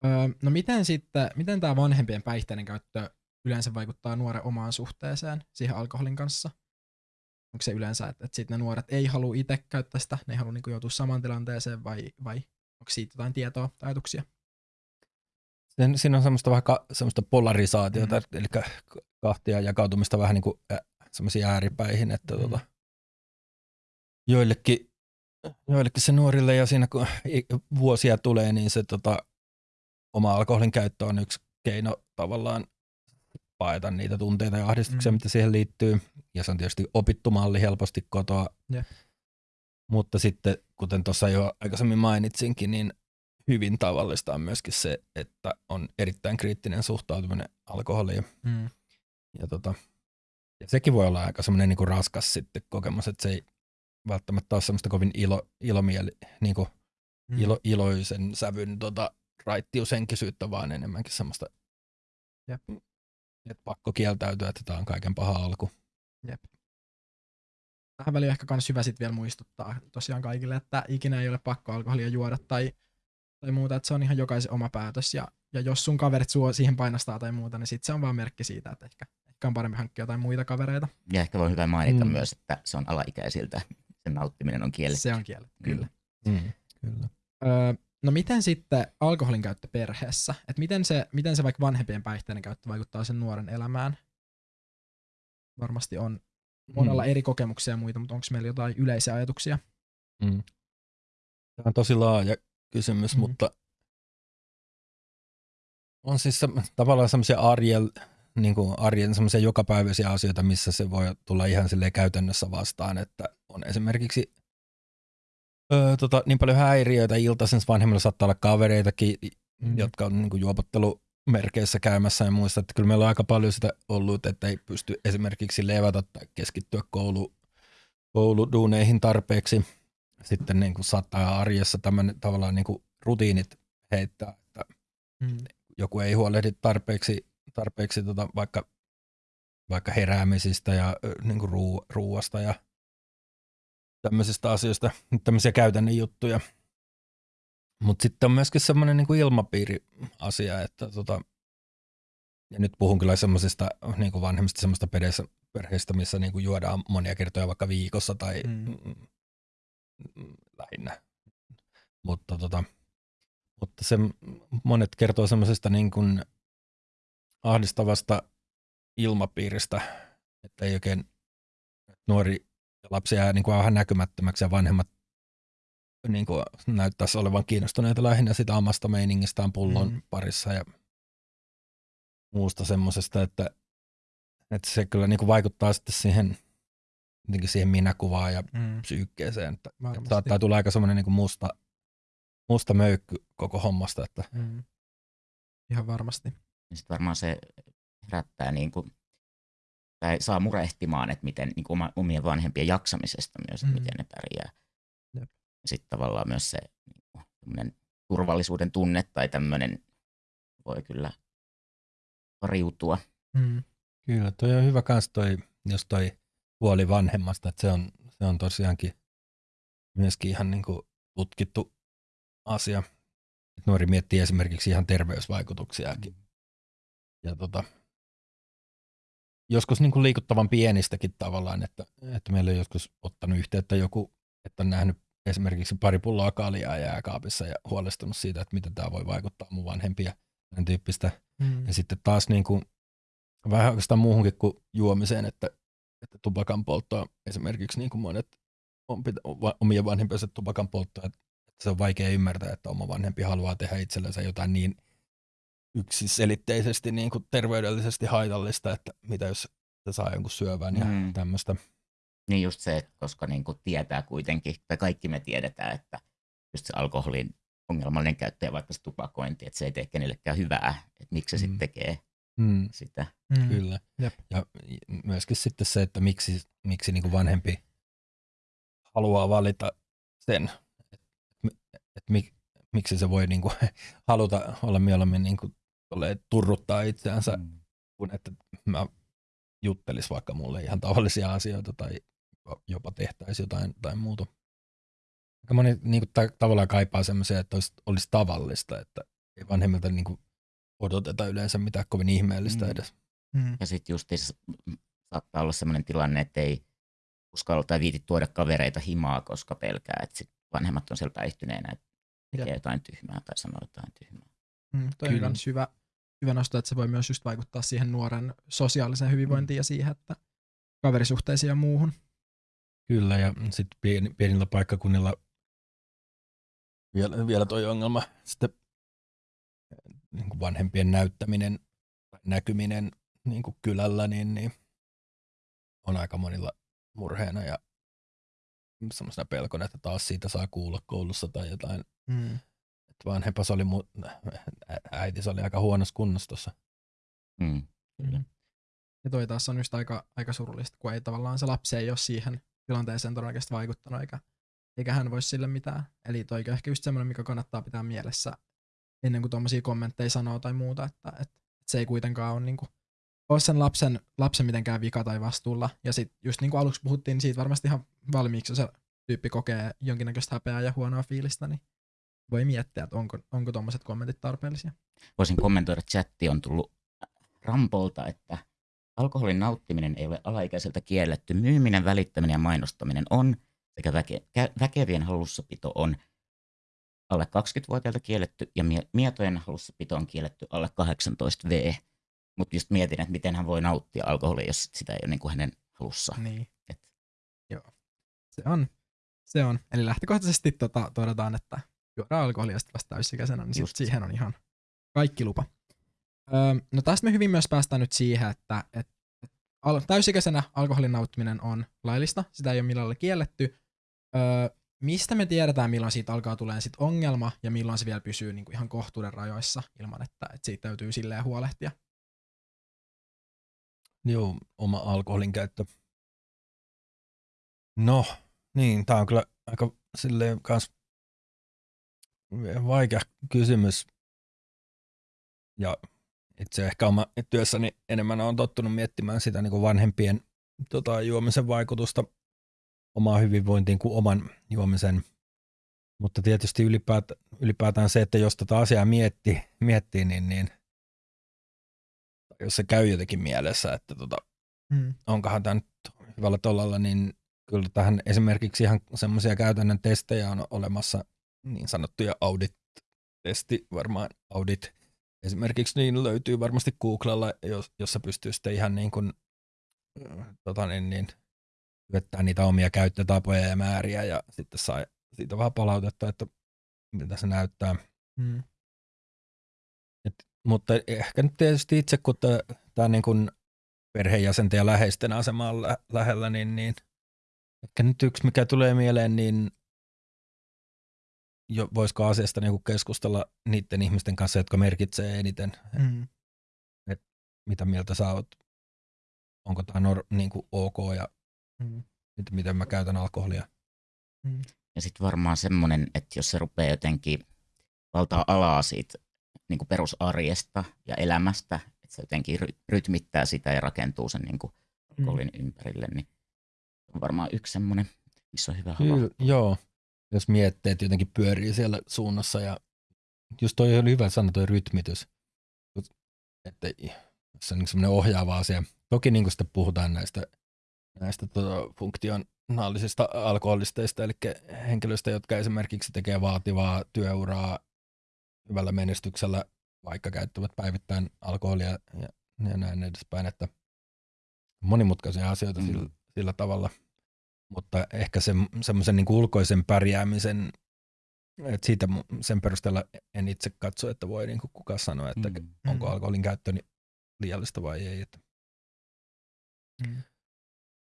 Öö, no miten sitten, miten tämä vanhempien päihteiden käyttö yleensä vaikuttaa nuoren omaan suhteeseen siihen alkoholin kanssa? Onko se yleensä, että, että sit ne nuoret ei halua itse käyttää sitä, ne ei halua niinku joutua samaan tilanteeseen vai, vai onko siitä jotain tietoa tai ajatuksia? Sen, siinä on semmoista vähän ka, semmoista polarisaatiota, Mm. eli kahtia jakautumista vähän niin kuin äh, semmoisiin ääripäihin, että Mm. tota, joillekin, joillekin se nuorille ja siinä kun vuosia tulee, niin se tota, oma alkoholin käyttö on yksi keino tavallaan paeta niitä tunteita ja ahdistuksia, Mm. mitä siihen liittyy. Ja se on tietysti opittu malli helposti kotoa. Jep. Mutta sitten, kuten tuossa jo aikaisemmin mainitsinkin, niin hyvin tavallista on myöskin se, että on erittäin kriittinen suhtautuminen alkoholiin. Mm. Ja, tota, ja sekin voi olla aika semmoinen niin raskas sitten kokemus, että se ei välttämättä ole semmoista kovin ilo, ilomieli, niin kuin Mm. ilo, iloisen sävyn tota, raittiushenkisyyttä, vaan enemmänkin semmoista, Jep. Että pakko kieltäytyä, että tämä on kaiken paha alku. Tähän väliin ehkä kans hyvä sit vielä muistuttaa tosiaan kaikille, että ikinä ei ole pakko alkoholia juoda tai, tai muuta, että se on ihan jokaisen oma päätös. Ja, ja jos sun kaverit sua siihen painostaa tai muuta, niin sit se on vaan merkki siitä, että ehkä, ehkä on parempi hankkia jotain muita kavereita. Ja ehkä voi hyvä mainita Mm. mm. myös, että se on alaikäisiltä. Sen nauttiminen on kielletty. Se on kielletty, kyllä. Mm. Kyllä. Öö, no miten sitten alkoholin käyttö perheessä? Et miten, se, miten se vaikka vanhempien päihteiden käyttö vaikuttaa sen nuoren elämään? Varmasti on monella Mm. eri kokemuksia ja muita, mutta onko meillä jotain yleisiä ajatuksia? Mm. Tämä on tosi laaja kysymys, Mm. mutta on siis se, tavallaan semmoisia arjen, niin kuin arjen semmoisia jokapäiväisiä asioita, missä se voi tulla ihan silleen käytännössä vastaan, että on esimerkiksi öö, tota, niin paljon häiriöitä iltaisin, vanhemmilla saattaa olla kavereitakin, Mm. jotka on niin kuin juopottelumerkeissä käymässä ja muista, että kyllä meillä on aika paljon sitä ollut, että ei pysty esimerkiksi levätä tai keskittyä koulu, kouluduuneihin tarpeeksi. Sitten niin kuin saattaa arjessa tämmöinen tavallaan niin kuin rutiinit heittää, että Mm. joku ei huolehdi tarpeeksi, tarpeeksi tota vaikka, vaikka heräämisistä ja niin kuin ruu, ruuasta ja tämmöisistä asioista, tämmöisiä käytännön juttuja. Mutta sitten on myöskin semmoinen niin kuin ilmapiiri-asia, että tota, ja nyt puhun kyllä semmoisista niin kuin vanhemmista semmoista perheistä, perheistä missä niin kuin juodaan monia kertoja vaikka viikossa tai Mm. mm. Mm, lähinnä. Mutta, tota, mutta se, monet kertoo semmoisesta niin kuin ahdistavasta ilmapiiristä, että ei oikein nuori lapsi jää niin kuin vähän näkymättömäksi ja vanhemmat niin kuin näyttäisi olevan kiinnostuneita lähinnä sitä omasta meiningistään pullon Mm. parissa ja muusta semmoisesta, että, että se kyllä niin kuin vaikuttaa sitten siihen, jotenkin siihen minäkuvaan ja Mm. psyykkeeseen, että, että saattaa tulla aika semmoinen niin musta, musta möykky koko hommasta, että Mm. Ihan varmasti. Sitten varmaan se herättää niin kuin, tai saa murehtimaan, että miten niin kuin oma, omien vanhempien jaksamisesta myös, että Mm. miten ne pärjää. Jep. Sitten tavallaan myös se niin turvallisuuden tunne tai tämmöinen voi kyllä riutua. Mm. Kyllä, toi on hyvä kans toi, jos toi huoli vanhemmasta, että se on, se on tosiaankin myöskin ihan niin kuin tutkittu asia. Et nuori miettii esimerkiksi ihan terveysvaikutuksiakin. Ja tota, joskus niin kuin liikuttavan pienistäkin tavallaan, että, että meillä on joskus ottanut yhteyttä joku, että on nähnyt esimerkiksi pari pulloa kaljaa jääkaapissa ja huolestunut siitä, että miten tämä voi vaikuttaa mun vanhempia tämän tyyppistä Mm. ja sitten taas niin kuin, vähän oikeastaan muuhunkin kuin juomiseen, että, että tupakan polttoa esimerkiksi niin kuin monet on pitä, omien vanhempiensa tupakan polttoa, että se on vaikea ymmärtää, että oma vanhempi haluaa tehdä itsellensä jotain niin yksiselitteisesti niin kuin terveydellisesti haitallista, että mitä jos se saa jonkun syövän ja Mm. mm. tämmöistä. Niin just se, että koska niin kuin tietää kuitenkin, tai kaikki me tiedetään, että just se alkoholin ongelmallinen käyttö ja vaikka se tupakointi, että se ei tee kenellekään hyvää, että miksi se Mm. sitten tekee Mm, sitä. Mm. kyllä. Jep. Ja myöskin sitten se, että miksi, miksi niin kuin vanhempi haluaa valita sen, että et mik, miksi se voi niin kuin haluta olla mieluummin niin kuin turruttaa itseänsä, Mm. kuin että mä juttelis vaikka mulle ihan tavallisia asioita tai jopa tehtäisiin jotain tai muuta. Aika moni niin kuin, ta- tavallaan kaipaa semmoisia, että olisi, olisi tavallista, että ei vanhemmilta niin kuin, odoteta yleensä mitään kovin ihmeellistä Mm. edes. Mm. Ja sitten just saattaa olla sellainen tilanne, että ei uskalla tai viiti tuoda kavereita himaa, koska pelkää, että sit vanhemmat on siellä päihtyneenä, että tekee Jep. jotain tyhmää tai sanoo jotain tyhmää. Mm. Toi on Kyllä. kans hyvä, hyvä nosto, että se voi myös just vaikuttaa siihen nuoren sosiaaliseen hyvinvointiin ja siihen, että kaverisuhteisiin ja muuhun. Kyllä, ja sitten pieni, pienillä paikkakunnilla vielä, vielä toi ongelma, sitten niin kuin vanhempien näyttäminen, näkyminen niin kuin kylällä, niin, niin on aika monilla murheena ja semmoisena pelkona, että taas siitä saa kuulla koulussa tai jotain. Mm. Että vanhempas oli, mu- äiti oli aika huonossa kunnossa tuossa. Mm. Mm. Ja toi taas on just aika, aika surullista, kun ei tavallaan se lapsi ei ole siihen tilanteeseen todennäköisesti vaikuttanut, eikä, eikä hän voisi sille mitään. Eli toi on ehkä just semmoinen, mikä kannattaa pitää mielessä ennen kuin tuommoisia kommentteja sanoo tai muuta, että, että, että se ei kuitenkaan ole, niin kuin, ole sen lapsen, lapsen mitenkään vika tai vastuulla. Ja sitten just niin kuin aluksi puhuttiin, niin siitä varmasti ihan valmiiksi, jos se tyyppi kokee jonkinnäköistä häpeää ja huonoa fiilistä, niin voi miettiä, että onko, onko tuommoiset kommentit tarpeellisia. Voisin kommentoida, että chatti on tullut Rampolta, että alkoholin nauttiminen ei ole alaikäiseltä kielletty. Myyminen, välittäminen ja mainostaminen on sekä väke, väkevien hallussapito on alle 20-vuotiailta kielletty ja mietojen hallussapito on kielletty alle 18 V. Mutta just mietin, että miten hän voi nauttia alkoholia, jos sitä ei ole niin kuin hänen halussa. Niin. Et. Joo. Se on. Se on. Eli lähtökohtaisesti tota, todetaan, että juodaan alkoholia sitten vasta täysikäisenä, niin sit siihen on ihan kaikki lupa. Öö, no tästä me hyvin myös päästään nyt siihen, että et, et, al- täysikäisenä alkoholin nauttiminen on laillista, sitä ei ole millään kielletty. Öö, mistä me tiedetään, milloin siitä alkaa tulee sit ongelma ja milloin se vielä pysyy niinku ihan kohtuuden rajoissa ilman, että, että siitä täytyy silleen huolehtia? Joo, oma alkoholin käyttö. No, niin, tämä on kyllä aika silleen kans vaikea kysymys. Ja itse ehkä oma työssäni enemmän on tottunut miettimään sitä niin kuin vanhempien tota, juomisen vaikutusta omaan hyvinvointiin kuin oman juomisen. Mutta tietysti ylipäätään, ylipäätään se, että jos tätä asiaa miettii, miettii niin, niin jos se käy jotenkin mielessä, että tota, hmm. onkohan tämä nyt hyvällä tollalla, niin kyllä tähän esimerkiksi ihan semmoisia käytännön testejä on olemassa, niin sanottuja audit-testi, varmaan audit esimerkiksi niin löytyy varmasti Googlella, jos, jossa pystyy sitten ihan niin kuin, tota niin, niin, syöttää niitä omia käyttötapoja ja määriä ja sitten saa siitä vähän palautetta, että miltä se näyttää. Hmm. Et, mutta ehkä nyt tietysti itse, kun tämä niin kuin perheenjäsenten ja läheisten asema on lä- lähellä, niin, niin ehkä nyt yksi, mikä tulee mieleen, niin jo, voisiko asiasta niin keskustella niiden ihmisten kanssa, jotka merkitsee eniten, mm. et mitä mieltä sä oot, onko tämä nor- niin ok ja mm. miten, miten mä käytän alkoholia. Mm. Ja sitten varmaan semmoinen, että jos se rupeaa jotenkin valtaa alaa siitä niin kuin perusarjesta ja elämästä, että se jotenkin rytmittää sitä ja rakentuu sen niin kuin alkoholin mm. ympärille, niin on varmaan yksi semmoinen, missä on hyvä Kyllä, Joo, jos miettii, että jotenkin pyörii siellä suunnassa ja just toi oli hyvä sana toi rytmitys, että se on niin semmoinen ohjaava asia. Toki niin kuin sitten puhutaan näistä, näistä tota, funktionaalisista alkoholisteista, eli henkilöistä, jotka esimerkiksi tekee vaativaa työuraa hyvällä menestyksellä, vaikka käyttävät päivittäin alkoholia ja, ja näin edespäin, että monimutkaisia asioita mm. sillä, sillä tavalla – mutta ehkä se, semmoisen niin ulkoisen pärjäämisen, että siitä sen perusteella en itse katso, että voi niin kukaan sanoa, että mm. onko mm. alkoholin käyttö liiallista vai ei. Että. Mm.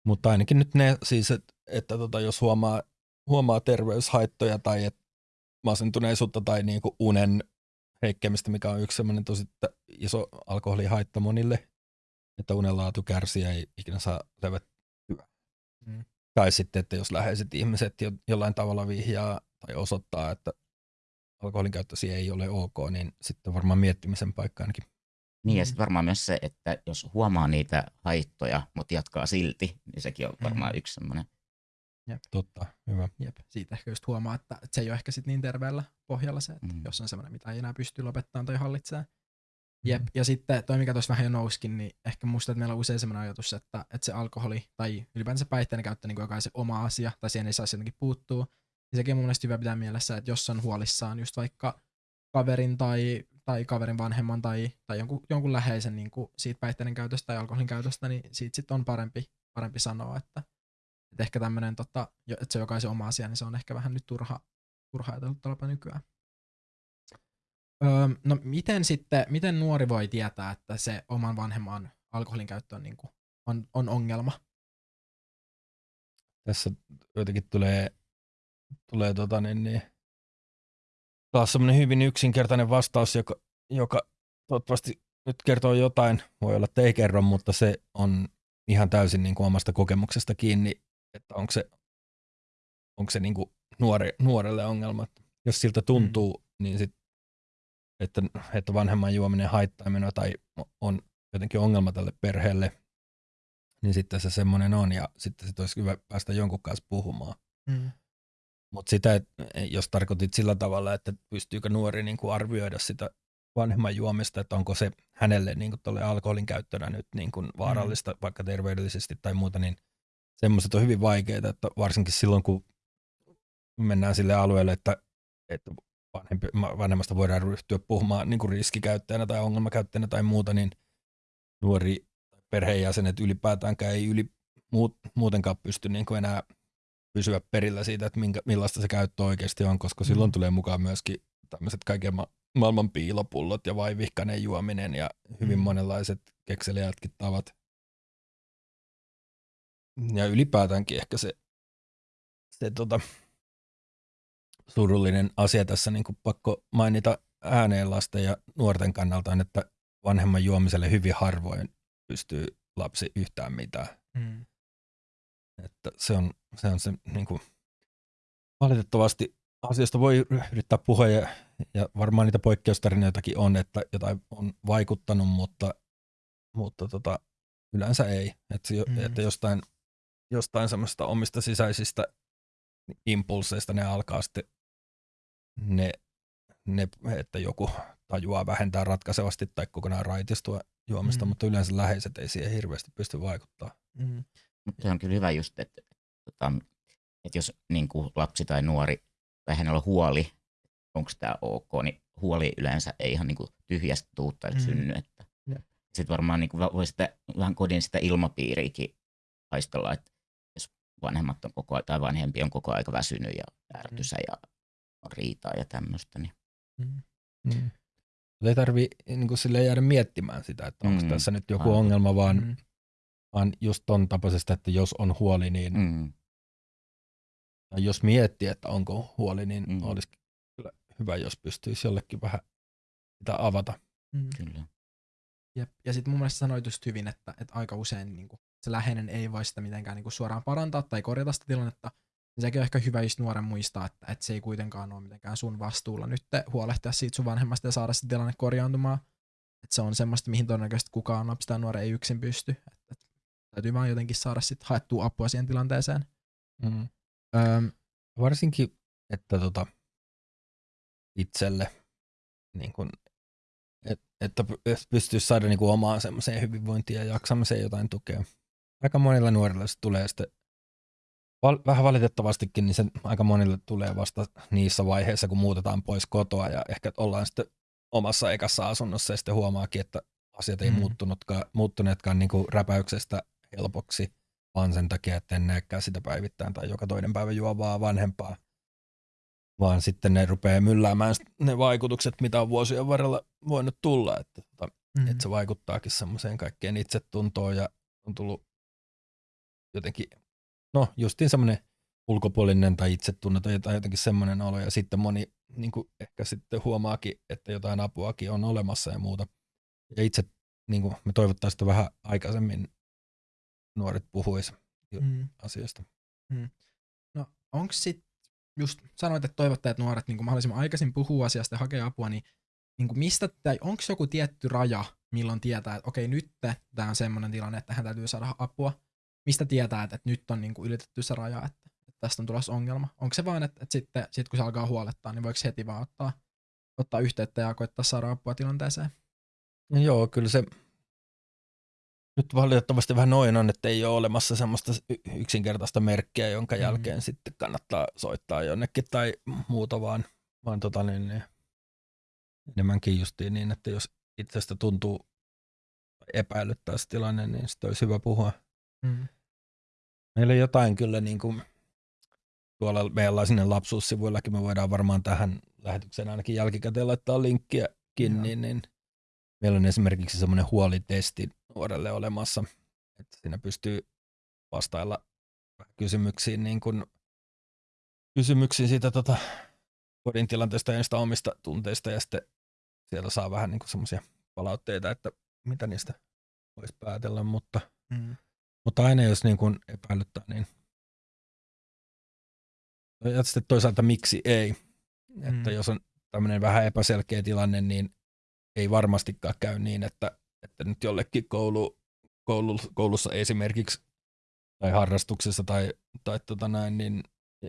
Mutta ainakin nyt ne siis, että, että tota, jos huomaa, huomaa terveyshaittoja tai et masentuneisuutta tai niin kuin unen heikkemistä, mikä on yksi semmoinen tosi iso alkoholihaitta monille, että unenlaatu kärsii ja ei ikinä saa levettyä. Mm. Tai sitten, että jos läheiset ihmiset jo, jollain tavalla vihjaa tai osoittaa, että alkoholin käyttösi ei ole ok, niin sitten varmaan miettimisen paikka ainakin. Niin ja sitten varmaan myös se, että jos huomaa niitä haittoja, mutta jatkaa silti, niin sekin on varmaan mm. yksi semmoinen. Jep. Totta, hyvä. Jep. Siitä ehkä just huomaa, että, se ei ole ehkä sitten niin terveellä pohjalla se, että mm. jos on semmoinen, mitä ei enää pysty lopettamaan tai hallitsemaan, Jep, ja sitten toi, mikä tuossa vähän jo nouskin, niin ehkä musta, että meillä on usein sellainen ajatus, että, että se alkoholi tai ylipäänsä päihteiden käyttö niin joka se oma asia, tai siihen ei saisi jotenkin puuttua. Ja sekin on mun mielestä hyvä pitää mielessä, että jos on huolissaan just vaikka kaverin tai, tai kaverin vanhemman tai, tai jonkun, jonkun läheisen niin kuin siitä päihteiden käytöstä tai alkoholin käytöstä, niin siitä sitten on parempi, parempi sanoa, että, että ehkä tämmöinen, tota, että se on jokaisen oma asia, niin se on ehkä vähän nyt turha, turha ajatella nykyään. Öö, no miten sitten, miten nuori voi tietää, että se oman vanhemman alkoholin käyttö on, niin kuin, on, on ongelma? Tässä jotenkin tulee, tulee tota niin, niin, taas semmoinen hyvin yksinkertainen vastaus, joka, joka toivottavasti nyt kertoo jotain, voi olla, että ei kerro, mutta se on ihan täysin niin kuin omasta kokemuksesta kiinni, että onko se, onko se niin kuin nuore, nuorelle ongelma. Jos siltä tuntuu, mm. niin sit, että, että vanhemman juominen haittaa minua tai on jotenkin ongelma tälle perheelle, niin sitten se semmoinen on ja sitten se olisi hyvä päästä jonkun kanssa puhumaan. Mm. Mutta sitä, jos tarkoitit sillä tavalla, että pystyykö nuori niin kuin arvioida sitä vanhemman juomista, että onko se hänelle niin kuin alkoholin käyttönä nyt niin kuin vaarallista mm. vaikka terveydellisesti tai muuta, niin semmoiset on hyvin vaikeita, että varsinkin silloin kun mennään sille alueelle, että, että vanhempi, vanhemmasta voidaan ryhtyä puhumaan niin kuin riskikäyttäjänä tai ongelmakäyttäjänä tai muuta, niin nuori perheenjäsenet ylipäätäänkään ei yli, muut, muutenkaan pysty niin kuin enää pysyä perillä siitä, että minkä, millaista se käyttö oikeasti on, koska mm. silloin tulee mukaan myöskin tämmöiset kaiken ma- maailman piilopullot ja vaivihkainen juominen ja hyvin mm. monenlaiset kekseliätkin tavat. Ja ylipäätäänkin ehkä se, se tota, surullinen asia tässä niin kuin pakko mainita ääneen lasten ja nuorten kannalta on, että vanhemman juomiselle hyvin harvoin pystyy lapsi yhtään mitään. Mm. Että se on se, on se niin kuin, valitettavasti asiasta voi yrittää puhua ja, ja varmaan niitä poikkeustarinoitakin on, että jotain on vaikuttanut, mutta, mutta tota, yleensä ei. Että, mm. että jostain, jostain semmoista omista sisäisistä impulseista ne alkaa sitten ne, ne, että joku tajuaa vähentää ratkaisevasti tai kokonaan raitistua juomista, mm. mutta yleensä läheiset ei siihen hirveästi pysty vaikuttaa. Mm. Mutta se on kyllä hyvä just, että, että, tota, että jos niin kuin lapsi tai nuori tai hänellä on huoli, onko tämä ok, niin huoli yleensä ei ihan niin kuin tyhjästä tuutta mm. synny. Että sitten varmaan niin kuin voi sitä, vähän kodin sitä ilmapiiriäkin haistella, että jos vanhemmat on koko ajan, tai vanhempi on koko aika väsynyt ja ärtysä mm. ja riitaa ja tämmöistä. Niin. Mm. Mm. Ei tarvi niin sille jäädä miettimään sitä, että onko mm. tässä nyt joku Aivan. ongelma, vaan, mm. vaan just ton tapaisesta, että jos on huoli, niin mm. tai jos miettii, että onko huoli, niin mm. olisi kyllä hyvä, jos pystyisi jollekin vähän sitä avata. Mm. Kyllä. Jep. Ja sitten mun mielestä sanoit just hyvin, että, että aika usein niin kuin, se läheinen ei voi sitä mitenkään niin kuin, suoraan parantaa tai korjata sitä tilannetta, niin sekin on ehkä hyvä just nuoren muistaa, että, että se ei kuitenkaan ole mitenkään sun vastuulla nyt huolehtia siitä sun vanhemmasta ja saada se tilanne korjaantumaan. Että se on semmoista, mihin todennäköisesti kukaan lapsi tai nuori ei yksin pysty. Että, että täytyy vaan jotenkin saada sit haettua apua siihen tilanteeseen. Mm. Öm, Varsinkin, että tota, itselle, niin kun, et, että pystyisi saada niin omaan semmoiseen hyvinvointiin ja jaksamiseen jotain tukea. Aika monilla nuorilla se tulee sitten val- vähän valitettavastikin, niin se aika monille tulee vasta niissä vaiheissa, kun muutetaan pois kotoa ja ehkä ollaan sitten omassa ekassa asunnossa ja sitten huomaakin, että asiat ei mm. muuttunutkaan, muuttuneetkaan niin kuin räpäyksestä helpoksi, vaan sen takia, että en näekään sitä päivittäin tai joka toinen päivä juovaa vanhempaa, vaan sitten ne rupeaa mylläämään ne vaikutukset, mitä on vuosien varrella voinut tulla, että, että, mm. että se vaikuttaakin semmoiseen kaikkeen itsetuntoon ja on tullut jotenkin no justiin semmoinen ulkopuolinen tai itsetunne tai jotenkin semmoinen olo ja sitten moni niin kuin ehkä sitten huomaakin, että jotain apuakin on olemassa ja muuta. Ja itse niin kuin me toivottaisiin, että vähän aikaisemmin nuoret puhuisi mm. asioista. Mm. No onko sitten, just sanoit, että toivottaa, että nuoret niin kuin mahdollisimman aikaisin puhuu asiasta ja hakee apua, niin, niin kuin mistä, tai onko joku tietty raja, milloin tietää, että okei, nyt tämä on semmoinen tilanne, että hän täytyy saada apua, mistä tietää, että, että nyt on niin kuin ylitetty se raja, että, että tästä on tulossa ongelma? Onko se vain, että, että sitten sit kun se alkaa huolettaa, niin voiko heti vaan ottaa, ottaa yhteyttä ja koittaa saada apua tilanteeseen? No joo, kyllä se nyt valitettavasti vähän noin on, että ei ole olemassa semmoista yksinkertaista merkkiä, jonka mm. jälkeen sitten kannattaa soittaa jonnekin tai muuta, vaan, vaan tota niin, niin, enemmänkin justiin niin, että jos itsestä tuntuu epäilyttää se tilanne, niin sitten olisi hyvä puhua Mm. Meillä on jotain kyllä niin kuin, tuolla meillä sinne lapsuussivuillakin me voidaan varmaan tähän lähetykseen ainakin jälkikäteen laittaa linkkiäkin, niin, niin meillä on esimerkiksi semmoinen huolitesti nuorelle olemassa, että siinä pystyy vastailla kysymyksiin, niin kuin, kysymyksiin siitä tota, kodin tilanteesta ja niistä omista tunteista ja sitten sieltä saa vähän niin semmoisia palautteita, että mitä niistä voisi päätellä, mutta, Mm. Mutta aina jos niin kuin epäilyttää, niin ja sitten toisaalta miksi ei. Mm. Että jos on tämmöinen vähän epäselkeä tilanne, niin ei varmastikaan käy niin, että, että nyt jollekin koulu, koulu, koulussa esimerkiksi tai harrastuksessa tai, tai tota näin, niin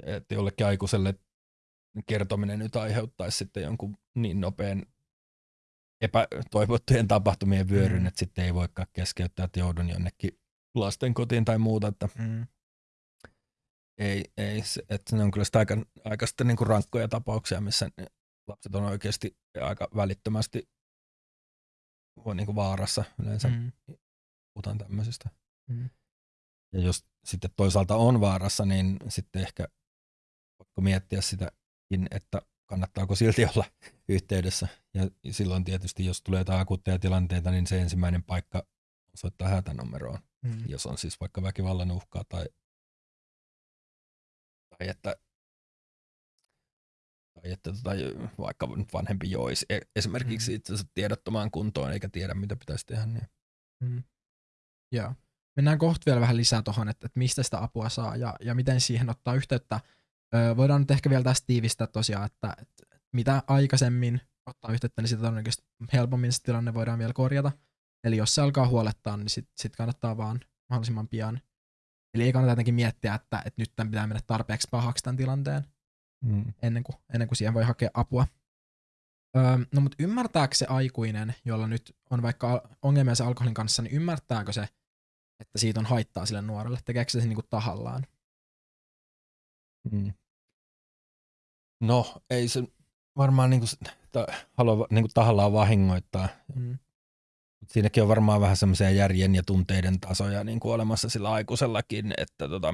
että jollekin aikuiselle kertominen nyt aiheuttaisi sitten jonkun niin nopean epätoivottujen tapahtumien vyöryn, mm. että sitten ei voikaan keskeyttää, että joudun jonnekin lasten kotiin tai muuta, että Mm. ei, ei se, että ne on kyllä sitä aika, aika sitten niin kuin rankkoja tapauksia, missä lapset on oikeasti aika välittömästi niin kuin vaarassa yleensä, Mm. puhutaan tämmöisistä. Mm. Ja jos sitten toisaalta on vaarassa, niin sitten ehkä pakko miettiä sitäkin, että kannattaako silti olla yhteydessä. Ja silloin tietysti, jos tulee jotain akuutteja tilanteita, niin se ensimmäinen paikka soittaa hätänumeroon, Mm. jos on siis vaikka väkivallan uhkaa tai, tai että tai että tota, vaikka vanhempi joisi e- esimerkiksi Mm. itsensä tiedottomaan kuntoon eikä tiedä mitä pitäisi tehdä. Niin. Mm. Joo. Mennään kohta vielä vähän lisää tuohon, että, että mistä sitä apua saa ja, ja miten siihen ottaa yhteyttä. Öö, voidaan nyt ehkä vielä tästä tiivistää tosiaan, että, että mitä aikaisemmin ottaa yhteyttä, niin sitä todennäköisesti helpommin se tilanne voidaan vielä korjata. Eli jos se alkaa huolettaa, niin sitten sit kannattaa vaan mahdollisimman pian. Eli ei kannata jotenkin miettiä, että, että nyt tämän pitää mennä tarpeeksi pahaksi tämän tilanteen Mm. ennen kuin, ennen kuin siihen voi hakea apua. Öö, no mutta ymmärtääkö se aikuinen, jolla nyt on vaikka ongelmia sen alkoholin kanssa, niin ymmärtääkö se, että siitä on haittaa sille nuorelle? Tekeekö se sen niinku tahallaan? Mm. No, ei se varmaan niinku, ta, halua niinku tahallaan vahingoittaa. Mm. Mut Siinäkin on varmaan vähän semmoisia järjen ja tunteiden tasoja niinku olemassa sillä aikuisellakin, että, tota,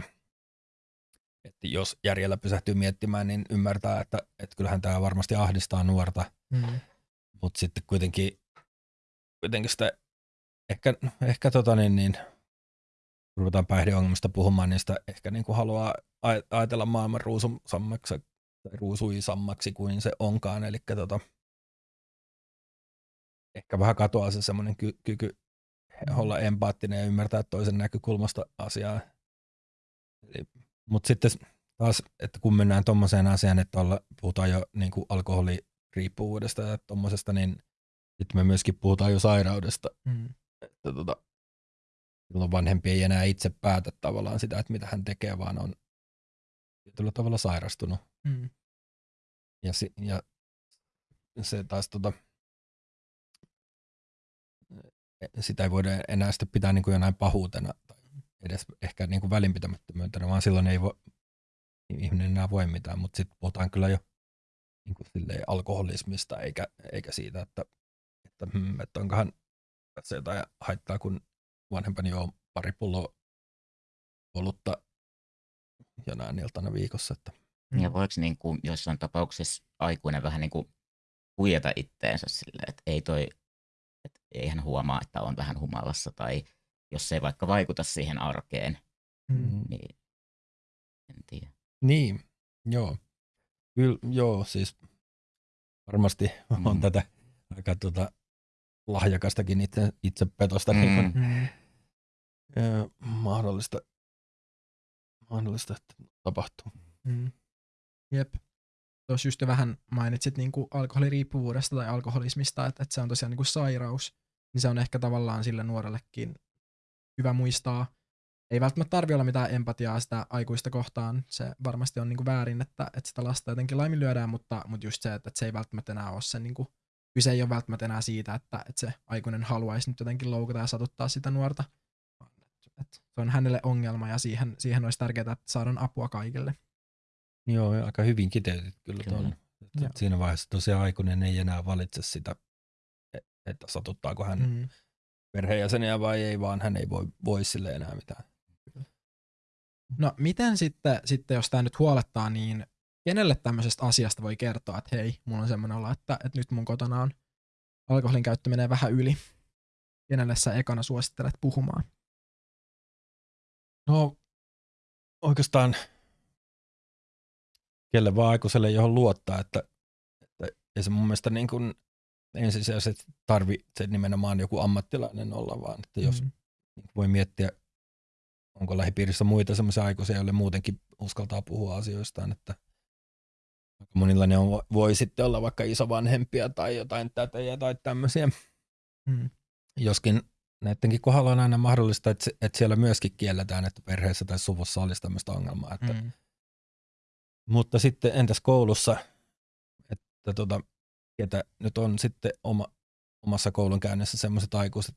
että jos järjellä pysähtyy miettimään, niin ymmärtää, että, että kyllähän tämä varmasti ahdistaa nuorta, Mm. mutta sitten kuitenkin, kuitenkin sitä ehkä, ehkä tota niin, niin, ruvetaan päihdeongelmista puhumaan, niin sitä ehkä niin kuin haluaa aj- ajatella maailman ruususammaksi tai ruusuisammaksi kuin se onkaan. Eli tota, ehkä vähän katoaa se semmoinen ky- kyky olla empaattinen ja ymmärtää toisen näkökulmasta asiaa. Mutta sitten taas, että kun mennään tuommoiseen asiaan, että olla, puhutaan jo niin kuin alkoholiriippuvuudesta ja tuommoisesta, niin sitten me myöskin puhutaan jo sairaudesta. Mm. Että tota, silloin vanhempi ei enää itse päätä tavallaan sitä, että mitä hän tekee, vaan on tietyllä tavalla sairastunut. Mm. Ja, si, ja se taas tota, sitä ei voida enää sitten pitää niin kuin jonain pahuutena tai edes ehkä niin kuin välinpitämättömyytenä, vaan silloin ei voi, ihminen enää voi mitään, mutta sitten puhutaan kyllä jo niin kuin silleen alkoholismista eikä, eikä siitä, että, että, hmm, että onkohan tässä jotain haittaa, kun vanhempani juo pari pulloa olutta jonain iltana viikossa. Että, Mm. Ja voiko niin kuin jossain tapauksessa aikuinen vähän niin kuin huijata itteensä silleen, että ei toi, ei hän huomaa, että on vähän humalassa tai jos se ei vaikka vaikuta siihen arkeen, Mm. niin en tiedä. Niin, joo. Kyllä, joo, siis varmasti on Mm. tätä aika tuota, lahjakastakin itse, itsepetosta Mm. niin kuin, Mm. ö, mahdollista, mahdollista, että tapahtuu. Mm. Jep. Tuossa just vähän mainitsit niinku alkoholiriippuvuudesta tai alkoholismista, että, että se on tosiaan niinku sairaus, niin se on ehkä tavallaan sille nuorellekin hyvä muistaa. Ei välttämättä tarvi olla mitään empatiaa sitä aikuista kohtaan. Se varmasti on niinku väärin, että, että sitä lasta jotenkin laiminlyödään, mutta, mutta just se, että, että se ei välttämättä enää ole se, niinku, kyse ei ole välttämättä enää siitä, että, että se aikuinen haluaisi nyt jotenkin loukata ja satuttaa sitä nuorta. Että- Se on hänelle ongelma ja siihen, siihen olisi tärkeää, että saadaan apua kaikille. Joo, aika hyvin kiteytit kyllä, Kyllä. tuon. Siinä vaiheessa tosiaan aikuinen ei enää valitse sitä, että satuttaako hän mm. Perheenjäseniä vai ei, vaan hän ei voi, voi sille enää mitään. No miten sitten, sitten jos tämä nyt huolettaa, niin kenelle tämmöisestä asiasta voi kertoa, että hei, mulla on semmoinen olo, että, että nyt mun kotona on alkoholin käyttö menee vähän yli. Kenelle sä ekana suosittelet puhumaan? No oikeastaan kelle vaan aikuiselle, johon luottaa, että, että ei se mun mielestä niin kuin ensisijaisesti tarvitse nimenomaan joku ammattilainen olla, vaan että jos mm. voi miettiä, onko lähipiirissä muita sellaisia aikuisia, joille muutenkin uskaltaa puhua asioistaan, että monilla ne on, voi sitten olla vaikka isovanhempia tai jotain tätejä tai tämmöisiä. Mm. Joskin näidenkin kohdalla on aina mahdollista, että, että siellä myöskin kielletään, että perheessä tai suvussa olisi tämmöistä ongelmaa. Että, mm. Mutta sitten entäs koulussa, että tota, ketä nyt on sitten oma, omassa koulunkäynnissä sellaiset aikuiset,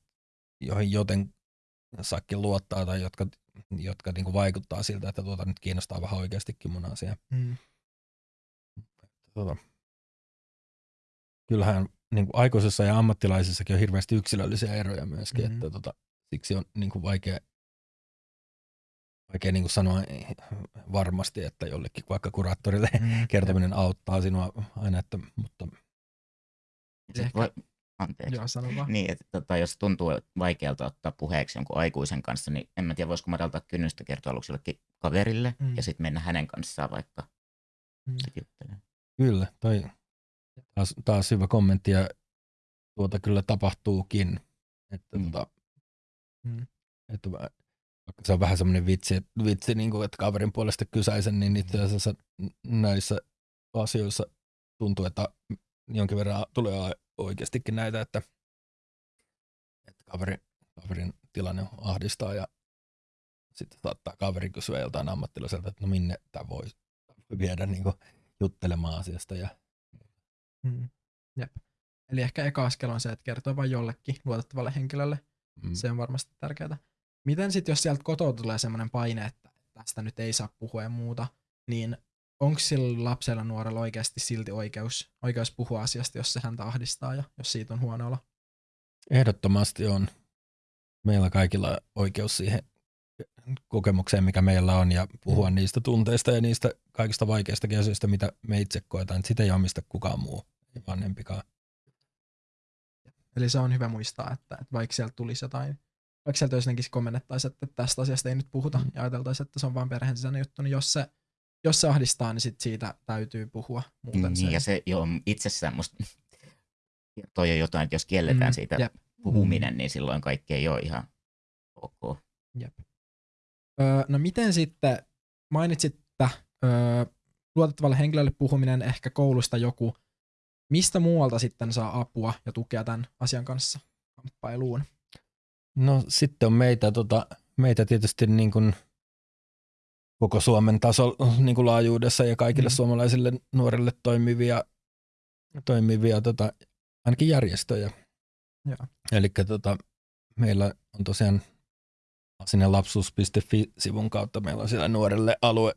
joihin joten saakin luottaa tai jotka, jotka niinku vaikuttaa siltä, että tuota nyt kiinnostaa vähän oikeastikin mun asia. Mm. Tota, kyllähän niin kuin aikuisessa ja ammattilaisissakin on hirveästi yksilöllisiä eroja myöskin, mm-hmm. että tota, siksi on niin kuin vaikea, vaikea niin kuin sanoa varmasti, että jollekin vaikka kuraattorille mm-hmm. kertominen auttaa sinua aina, että, mutta Ehkä... Voi, anteeksi. Joo, sano vaan. Niin, että tota, jos tuntuu vaikealta ottaa puheeksi jonkun aikuisen kanssa, niin en mä tiedä, voisiko madaltaa kynnystä kertoa aluksi jollekin kaverille mm. ja sitten mennä hänen kanssaan vaikka mm. juttelemaan. Kyllä, toi taas, taas hyvä kommentti ja tuota kyllä tapahtuukin. Että, mm. tota, mm. että vaikka se on vähän semmoinen vitsi, vitsi niin kuin, että kaverin puolesta kysäisen, niin itse asiassa näissä asioissa tuntuu, että jonkin verran tulee oikeastikin näitä, että, että kaveri, kaverin tilanne ahdistaa ja sitten saattaa kaveri kysyä jotain ammattilaiselta, että no minne tämä voi, voi viedä niin kuin, juttelemaan asiasta. Ja... Mm. Jep. Eli ehkä eka askel on se, että kertoo vain jollekin luotettavalle henkilölle. Mm. Se on varmasti tärkeää. Miten sitten, jos sieltä kotoa tulee sellainen paine, että tästä nyt ei saa puhua ja muuta, niin onko sillä lapsella nuorella oikeasti silti oikeus, oikeus puhua asiasta, jos se häntä ahdistaa ja jos siitä on huono olo? Ehdottomasti on. Meillä kaikilla oikeus siihen kokemukseen, mikä meillä on, ja puhua mm. niistä tunteista ja niistä kaikista vaikeista asioista, mitä me itse koetaan. Sitä ei omista kukaan muu, ei vanhempikaan. Eli se on hyvä muistaa, että, että vaikka sieltä tulisi jotain, vaikka sieltä jotenkin kommennettaisiin, että tästä asiasta ei nyt puhuta, mm. ja ajateltaisiin, että se on vain perheen sisäinen juttu, niin jos se jos se ahdistaa, niin sit siitä täytyy puhua. Muuten niin, se... ja se jo itsessään musta toi on jotain, että jos kielletään mm, siitä jep. puhuminen, niin silloin kaikki ei ole ihan ok. Jep. Öö, no miten sitten, mainitsit, että öö, luotettavalle henkilölle puhuminen ehkä koulusta joku, mistä muualta sitten saa apua ja tukea tämän asian kanssa kamppailuun? No sitten on meitä, tota, meitä tietysti niin kuin koko Suomen taso niin kuin laajuudessa ja kaikille mm. suomalaisille nuorille toimivia, toimivia tota, ainakin järjestöjä. Eli tota, meillä on tosiaan sinne lapsuus.fi-sivun kautta meillä on siellä nuorelle alue,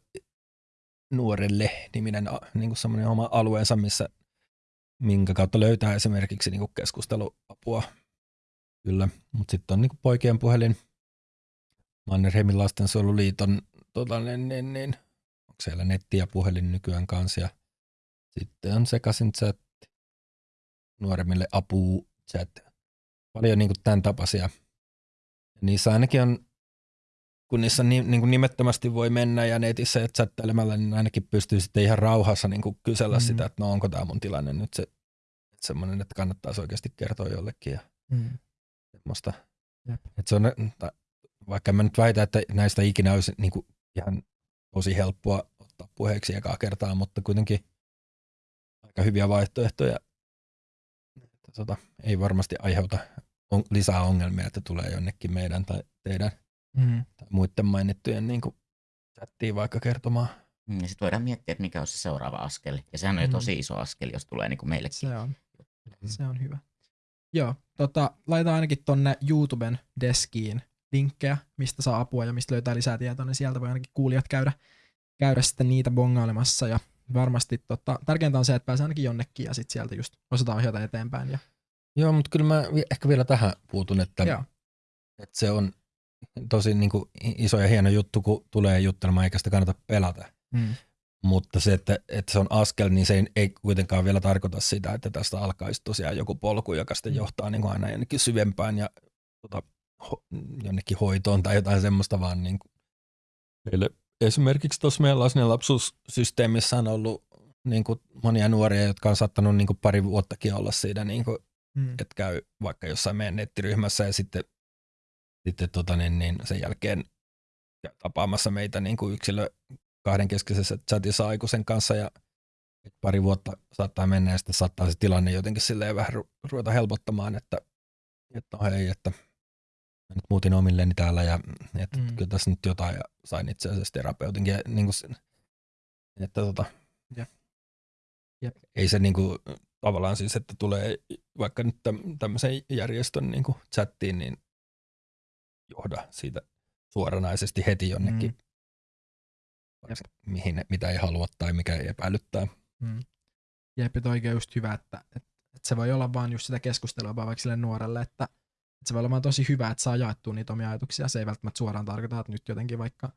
nuorelle niminen niin kuin semmoinen oma alueensa, missä minkä kautta löytää esimerkiksi niin kuin keskusteluapua. Kyllä, mutta sitten on niin kuin poikien puhelin, Mannerheimin lastensuojeluliiton tota, niin, niin, niin, onko siellä netti ja puhelin nykyään kanssa. Ja sitten on sekaisin chat, nuoremmille apu chat. Paljon niin kuin tämän tapaisia. Ja niissä ainakin on, kun niissä ni, niin kuin nimettömästi voi mennä ja netissä ja chattailemalla, niin ainakin pystyy sitten ihan rauhassa niin kuin kysellä mm. sitä, että no onko tämä mun tilanne nyt se, että semmoinen, että kannattaisi oikeasti kertoa jollekin. Ja mm. semmoista. Että se on, vaikka mä nyt väitän, että näistä ikinä olisi niin kuin ihan tosi helppoa ottaa puheeksi ekaa kertaa, mutta kuitenkin aika hyviä vaihtoehtoja. Että tota, ei varmasti aiheuta on, lisää ongelmia, että tulee jonnekin meidän tai teidän mm. tai muiden mainittujen niin kuin chattiin vaikka kertomaan. Mm, sitten voidaan miettiä, että mikä on se seuraava askel. Ja sehän on mm. jo tosi iso askel, jos tulee niin kuin meillekin. Se on. Se on hyvä. Joo, tota, laitetaan ainakin tonne YouTuben deskiin linkkejä, mistä saa apua ja mistä löytää lisää tietoa, niin sieltä voi ainakin kuulijat käydä, käydä sitten niitä bongailemassa ja varmasti tota, tärkeintä on se, että pääsee ainakin jonnekin ja sitten sieltä just osataan ohjata eteenpäin. Ja... Joo, mutta kyllä mä ehkä vielä tähän puutun, että, että se on tosi niin kuin iso ja hieno juttu, kun tulee juttelemaan, eikä sitä kannata pelata. Mm. Mutta se, että, että se on askel, niin se ei, ei kuitenkaan vielä tarkoita sitä, että tästä alkaisi tosiaan joku polku, joka sitten Mm. johtaa niin kuin aina jonnekin syvempään ja tota, ho, jonnekin hoitoon tai jotain semmoista, vaan niin kuin meille esimerkiksi tuossa meidän lasten lapsuussysteemissä on ollut niin kuin monia nuoria, jotka on saattanut niin kuin pari vuottakin olla siinä, niin kuin, Mm. että käy vaikka jossain meidän nettiryhmässä ja sitten, sitten tota, niin, niin sen jälkeen tapaamassa meitä niin kuin yksilö kahdenkeskisessä chatissa aikuisen kanssa ja pari vuotta saattaa mennä ja sitten saattaa se tilanne jotenkin silleen vähän ru- ruveta helpottamaan, että, että no hei, että mä nyt muutin omilleni täällä ja että Mm. kyllä tässä nyt jotain ja sain itse asiassa terapeutinkin, ja niin kuin, sen- että tota, Jep. Jep. ei se niin kuin, tavallaan siis, että tulee vaikka nyt täm- tämmöisen järjestön niin kuin chattiin, niin johda siitä suoranaisesti heti jonnekin, Mm. vaikka mihin, mitä ei halua tai mikä ei epäilyttää. Mm. Jep, toikin on just hyvä, että, että, että se voi olla vaan just sitä keskustelua vaan vaikka sille nuorelle, että, että se voi olla vaan tosi hyvä, että saa jaettua niitä omia ajatuksia. Se ei välttämättä suoraan tarkoita, että nyt jotenkin vaikka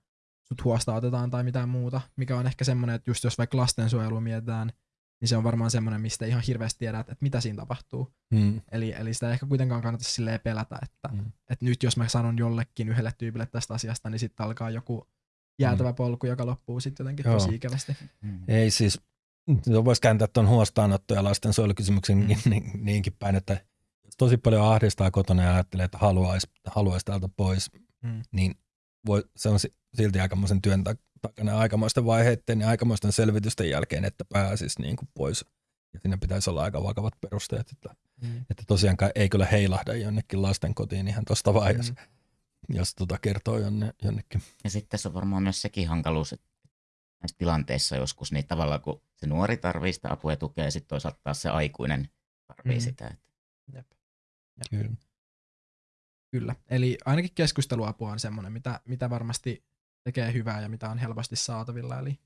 sut huostautetaan tai mitään muuta, mikä on ehkä semmoinen, että just jos vaikka lastensuojelu mietitään, niin se on varmaan semmoinen, mistä ihan hirveästi tiedät, että, mitä siinä tapahtuu. Mm. Eli, eli sitä ei ehkä kuitenkaan kannata silleen pelätä, että, Mm. että nyt jos mä sanon jollekin yhdelle tyypille tästä asiasta, niin sitten alkaa joku jäätävä polku, joka loppuu sitten jotenkin Joo. tosi ikävästi. Mm. Ei siis, voisi kääntää tuon huostaanotto- ja lastensuojelukysymyksen Mm. mm. niin, niinkin päin, että tosi paljon ahdistaa kotona ja ajattelee, että haluaisi, haluaisi täältä pois, Mm. niin voi, se on si- silti aikamoisen työn tak- takana aikamoisten vaiheiden ja aikamoisten selvitysten jälkeen, että pääsisi niin kuin pois. Ja siinä pitäisi olla aika vakavat perusteet, että, Mm. että tosiaankaan ei kyllä heilahda jonnekin lasten kotiin ihan tuosta vaiheessa, Mm. jos tota kertoo jonne, jonnekin. Ja sitten tässä on varmaan myös sekin hankaluus, että näissä tilanteissa joskus niin tavallaan kun se nuori tarvii sitä apua ja tukea ja sitten toisaalta taas se aikuinen tarvii Mm. mm. sitä. Että Jep. Kyllä. Kyllä. Eli ainakin keskusteluapua on semmoinen, mitä, mitä varmasti tekee hyvää ja mitä on helposti saatavilla. Eli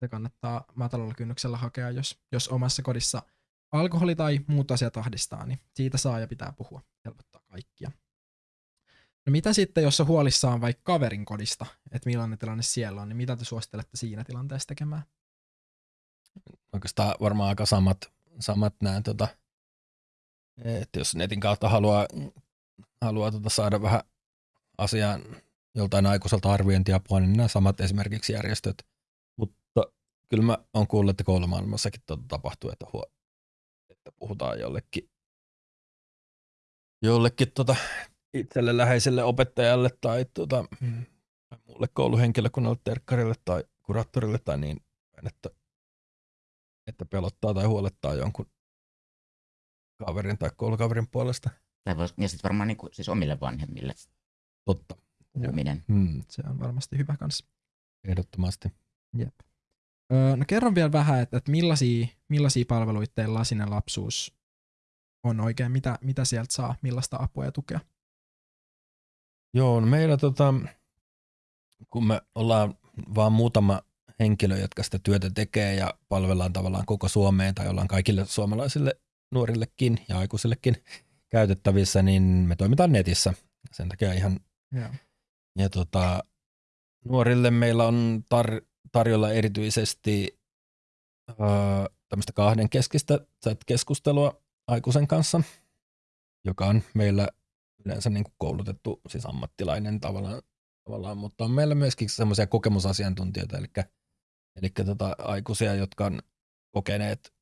se kannattaa matalalla kynnyksellä hakea, jos, jos omassa kodissa alkoholi tai muut asiat ahdistaa, niin siitä saa ja pitää puhua. Helpottaa kaikkia. No mitä sitten, jos on huolissaan vaikka kaverin kodista, että millainen tilanne siellä on, niin mitä te suosittelette siinä tilanteessa tekemään? oikeastaan varmaan aika samat, samat nämä, tota, että jos netin kautta haluaa, haluaa tota saada vähän asiaan joltain aikuiselta arviointiapua, niin nämä samat esimerkiksi järjestöt. Mutta kyllä mä oon kuullut, että koulumaailmassakin tota tapahtuu, että, huo, että puhutaan jollekin, jollekin tota itselle läheiselle opettajalle tai tota, tai muulle kouluhenkilökunnalle, terkkarille tai kuraattorille tai niin, että että pelottaa tai huolettaa jonkun kaverin tai koulukaverin puolesta. tai vois, ja sitten varmaan niin kuin, siis omille vanhemmille Totta. puhuminen. Hmm, Se on varmasti hyvä kanssa. ehdottomasti. Jep. Öö, no kerron vielä vähän, että, että millaisia, millaisia palveluita teillä lasinen lapsuus on oikein, mitä, mitä sieltä saa, millaista apua ja tukea. Joo, no meillä tota, kun me ollaan vaan muutama henkilö, jotka sitä työtä tekee ja palvellaan tavallaan koko Suomeen tai ollaan kaikille suomalaisille nuorillekin ja aikuisillekin käytettävissä, niin me toimitaan netissä. Sen takia ihan Joo. Ja tota, nuorille meillä on tar- tarjolla erityisesti öö, tämmöistä kahdenkeskistä chat-keskustelua aikuisen kanssa, joka on meillä yleensä niin kuin koulutettu, siis ammattilainen tavallaan, tavallaan mutta on meillä myöskin semmoisia kokemusasiantuntijoita, eli, eli tota, aikuisia, jotka on kokeneet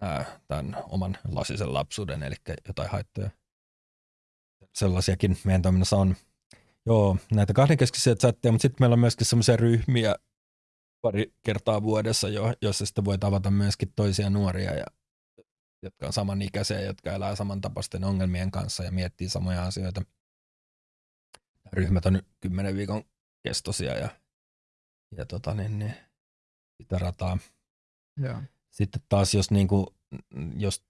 ää, tämän oman lasisen lapsuuden, eli jotain haittoja. Sellaisiakin meidän toiminnassa on. Joo, näitä kahdenkeskisiä chatteja, mutta sitten meillä on myöskin semmoisia ryhmiä pari kertaa vuodessa, jo, joissa sitten voi tavata myöskin toisia nuoria, ja, jotka on samanikäisiä, jotka elää samantapaisten ongelmien kanssa ja miettii samoja asioita. Ryhmät on kymmenen viikon kestoisia ja, ja tota, niin, niin, sitä rataa. Joo. Sitten taas, jos, niin kuin, jos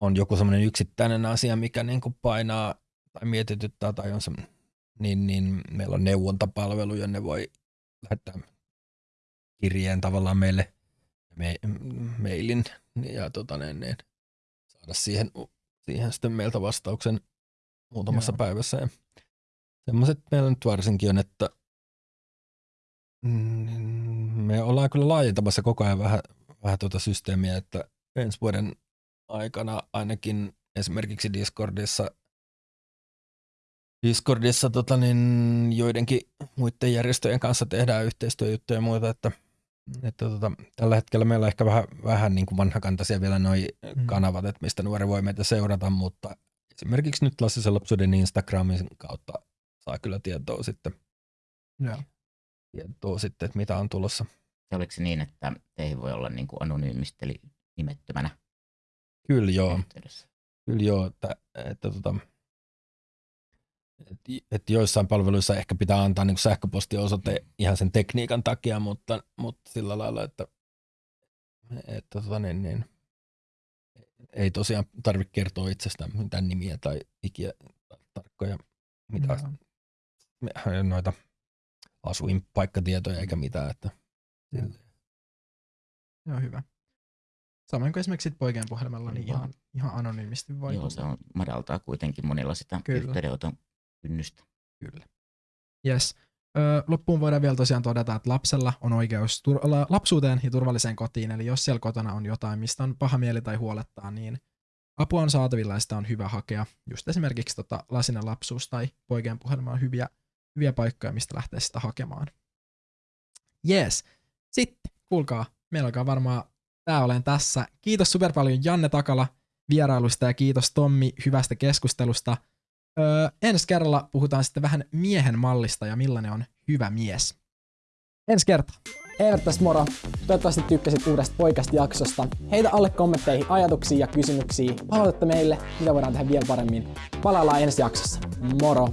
on joku semmoinen yksittäinen asia, mikä niin kuin painaa tai mietityttää tai on semmoinen, niin, niin meillä on neuvontapalvelu, jonne voi lähettää kirjeen tavallaan meille me, mailin ja tota, niin, niin, saada siihen, siihen sitten meiltä vastauksen muutamassa Joo. päivässä. Ja semmoiset meillä nyt varsinkin on, että mm, me ollaan kyllä laajentamassa koko ajan vähän, vähän tuota systeemiä, että ensi vuoden aikana ainakin esimerkiksi Discordissa Discordissa tota, niin joidenkin muiden järjestöjen kanssa tehdään yhteistyöjuttuja ja muuta, että, että tota, tällä hetkellä meillä on ehkä vähän, vähän niin kuin vanhakantaisia vielä noi mm. kanavat, että mistä nuori voi meitä seurata, mutta esimerkiksi nyt Lassisen lapsuuden Instagramin kautta saa kyllä tietoa sitten, Joo. tietoa sitten että mitä on tulossa. Se oliko se niin, että teihin voi olla niin kuin anonyymisti, eli nimettömänä Kyllä joo, yhteydessä? kyllä joo, että, että tota, et, et joissain palveluissa ehkä pitää antaa niin sähköpostiosoite ihan sen tekniikan takia, mutta, mutta sillä lailla, että, että tota niin, niin, ei tosiaan tarvitse kertoa itsestään mitään nimiä tai ikiä tarkkoja mitä, Joo. noita asuinpaikkatietoja eikä mitään. Että, Joo. Joo, hyvä. Samoin kuin esimerkiksi poikien puhelimella, niin ihan, ihan anonyymisti voi Joo, se on, madaltaa kuitenkin monilla sitä Kyllä. yhteydenoton kynnystä. Kyllä. Yes. Öö, loppuun voidaan vielä tosiaan todeta, että lapsella on oikeus tur- lapsuuteen ja turvalliseen kotiin, eli jos siellä kotona on jotain, mistä on paha mieli tai huolettaa, niin apua on saatavilla ja sitä on hyvä hakea. Just esimerkiksi tota, lasinen lapsuus tai poikien puhelma on hyviä, hyviä paikkoja, mistä lähteä sitä hakemaan. Yes. Sitten, kuulkaa, meillä alkaa varmaan tää olen tässä. Kiitos super paljon Janne Takala vierailusta ja kiitos Tommi hyvästä keskustelusta. Öö, ensi kerralla puhutaan sitten vähän miehen mallista ja millainen on hyvä mies. Ensi kerta. Evert tässä moro. Toivottavasti tykkäsit uudesta poikasta jaksosta. Heitä alle kommentteihin ajatuksia ja kysymyksiä. Palautetta meille, mitä voidaan tehdä vielä paremmin. Palaillaan ensi jaksossa. Moro!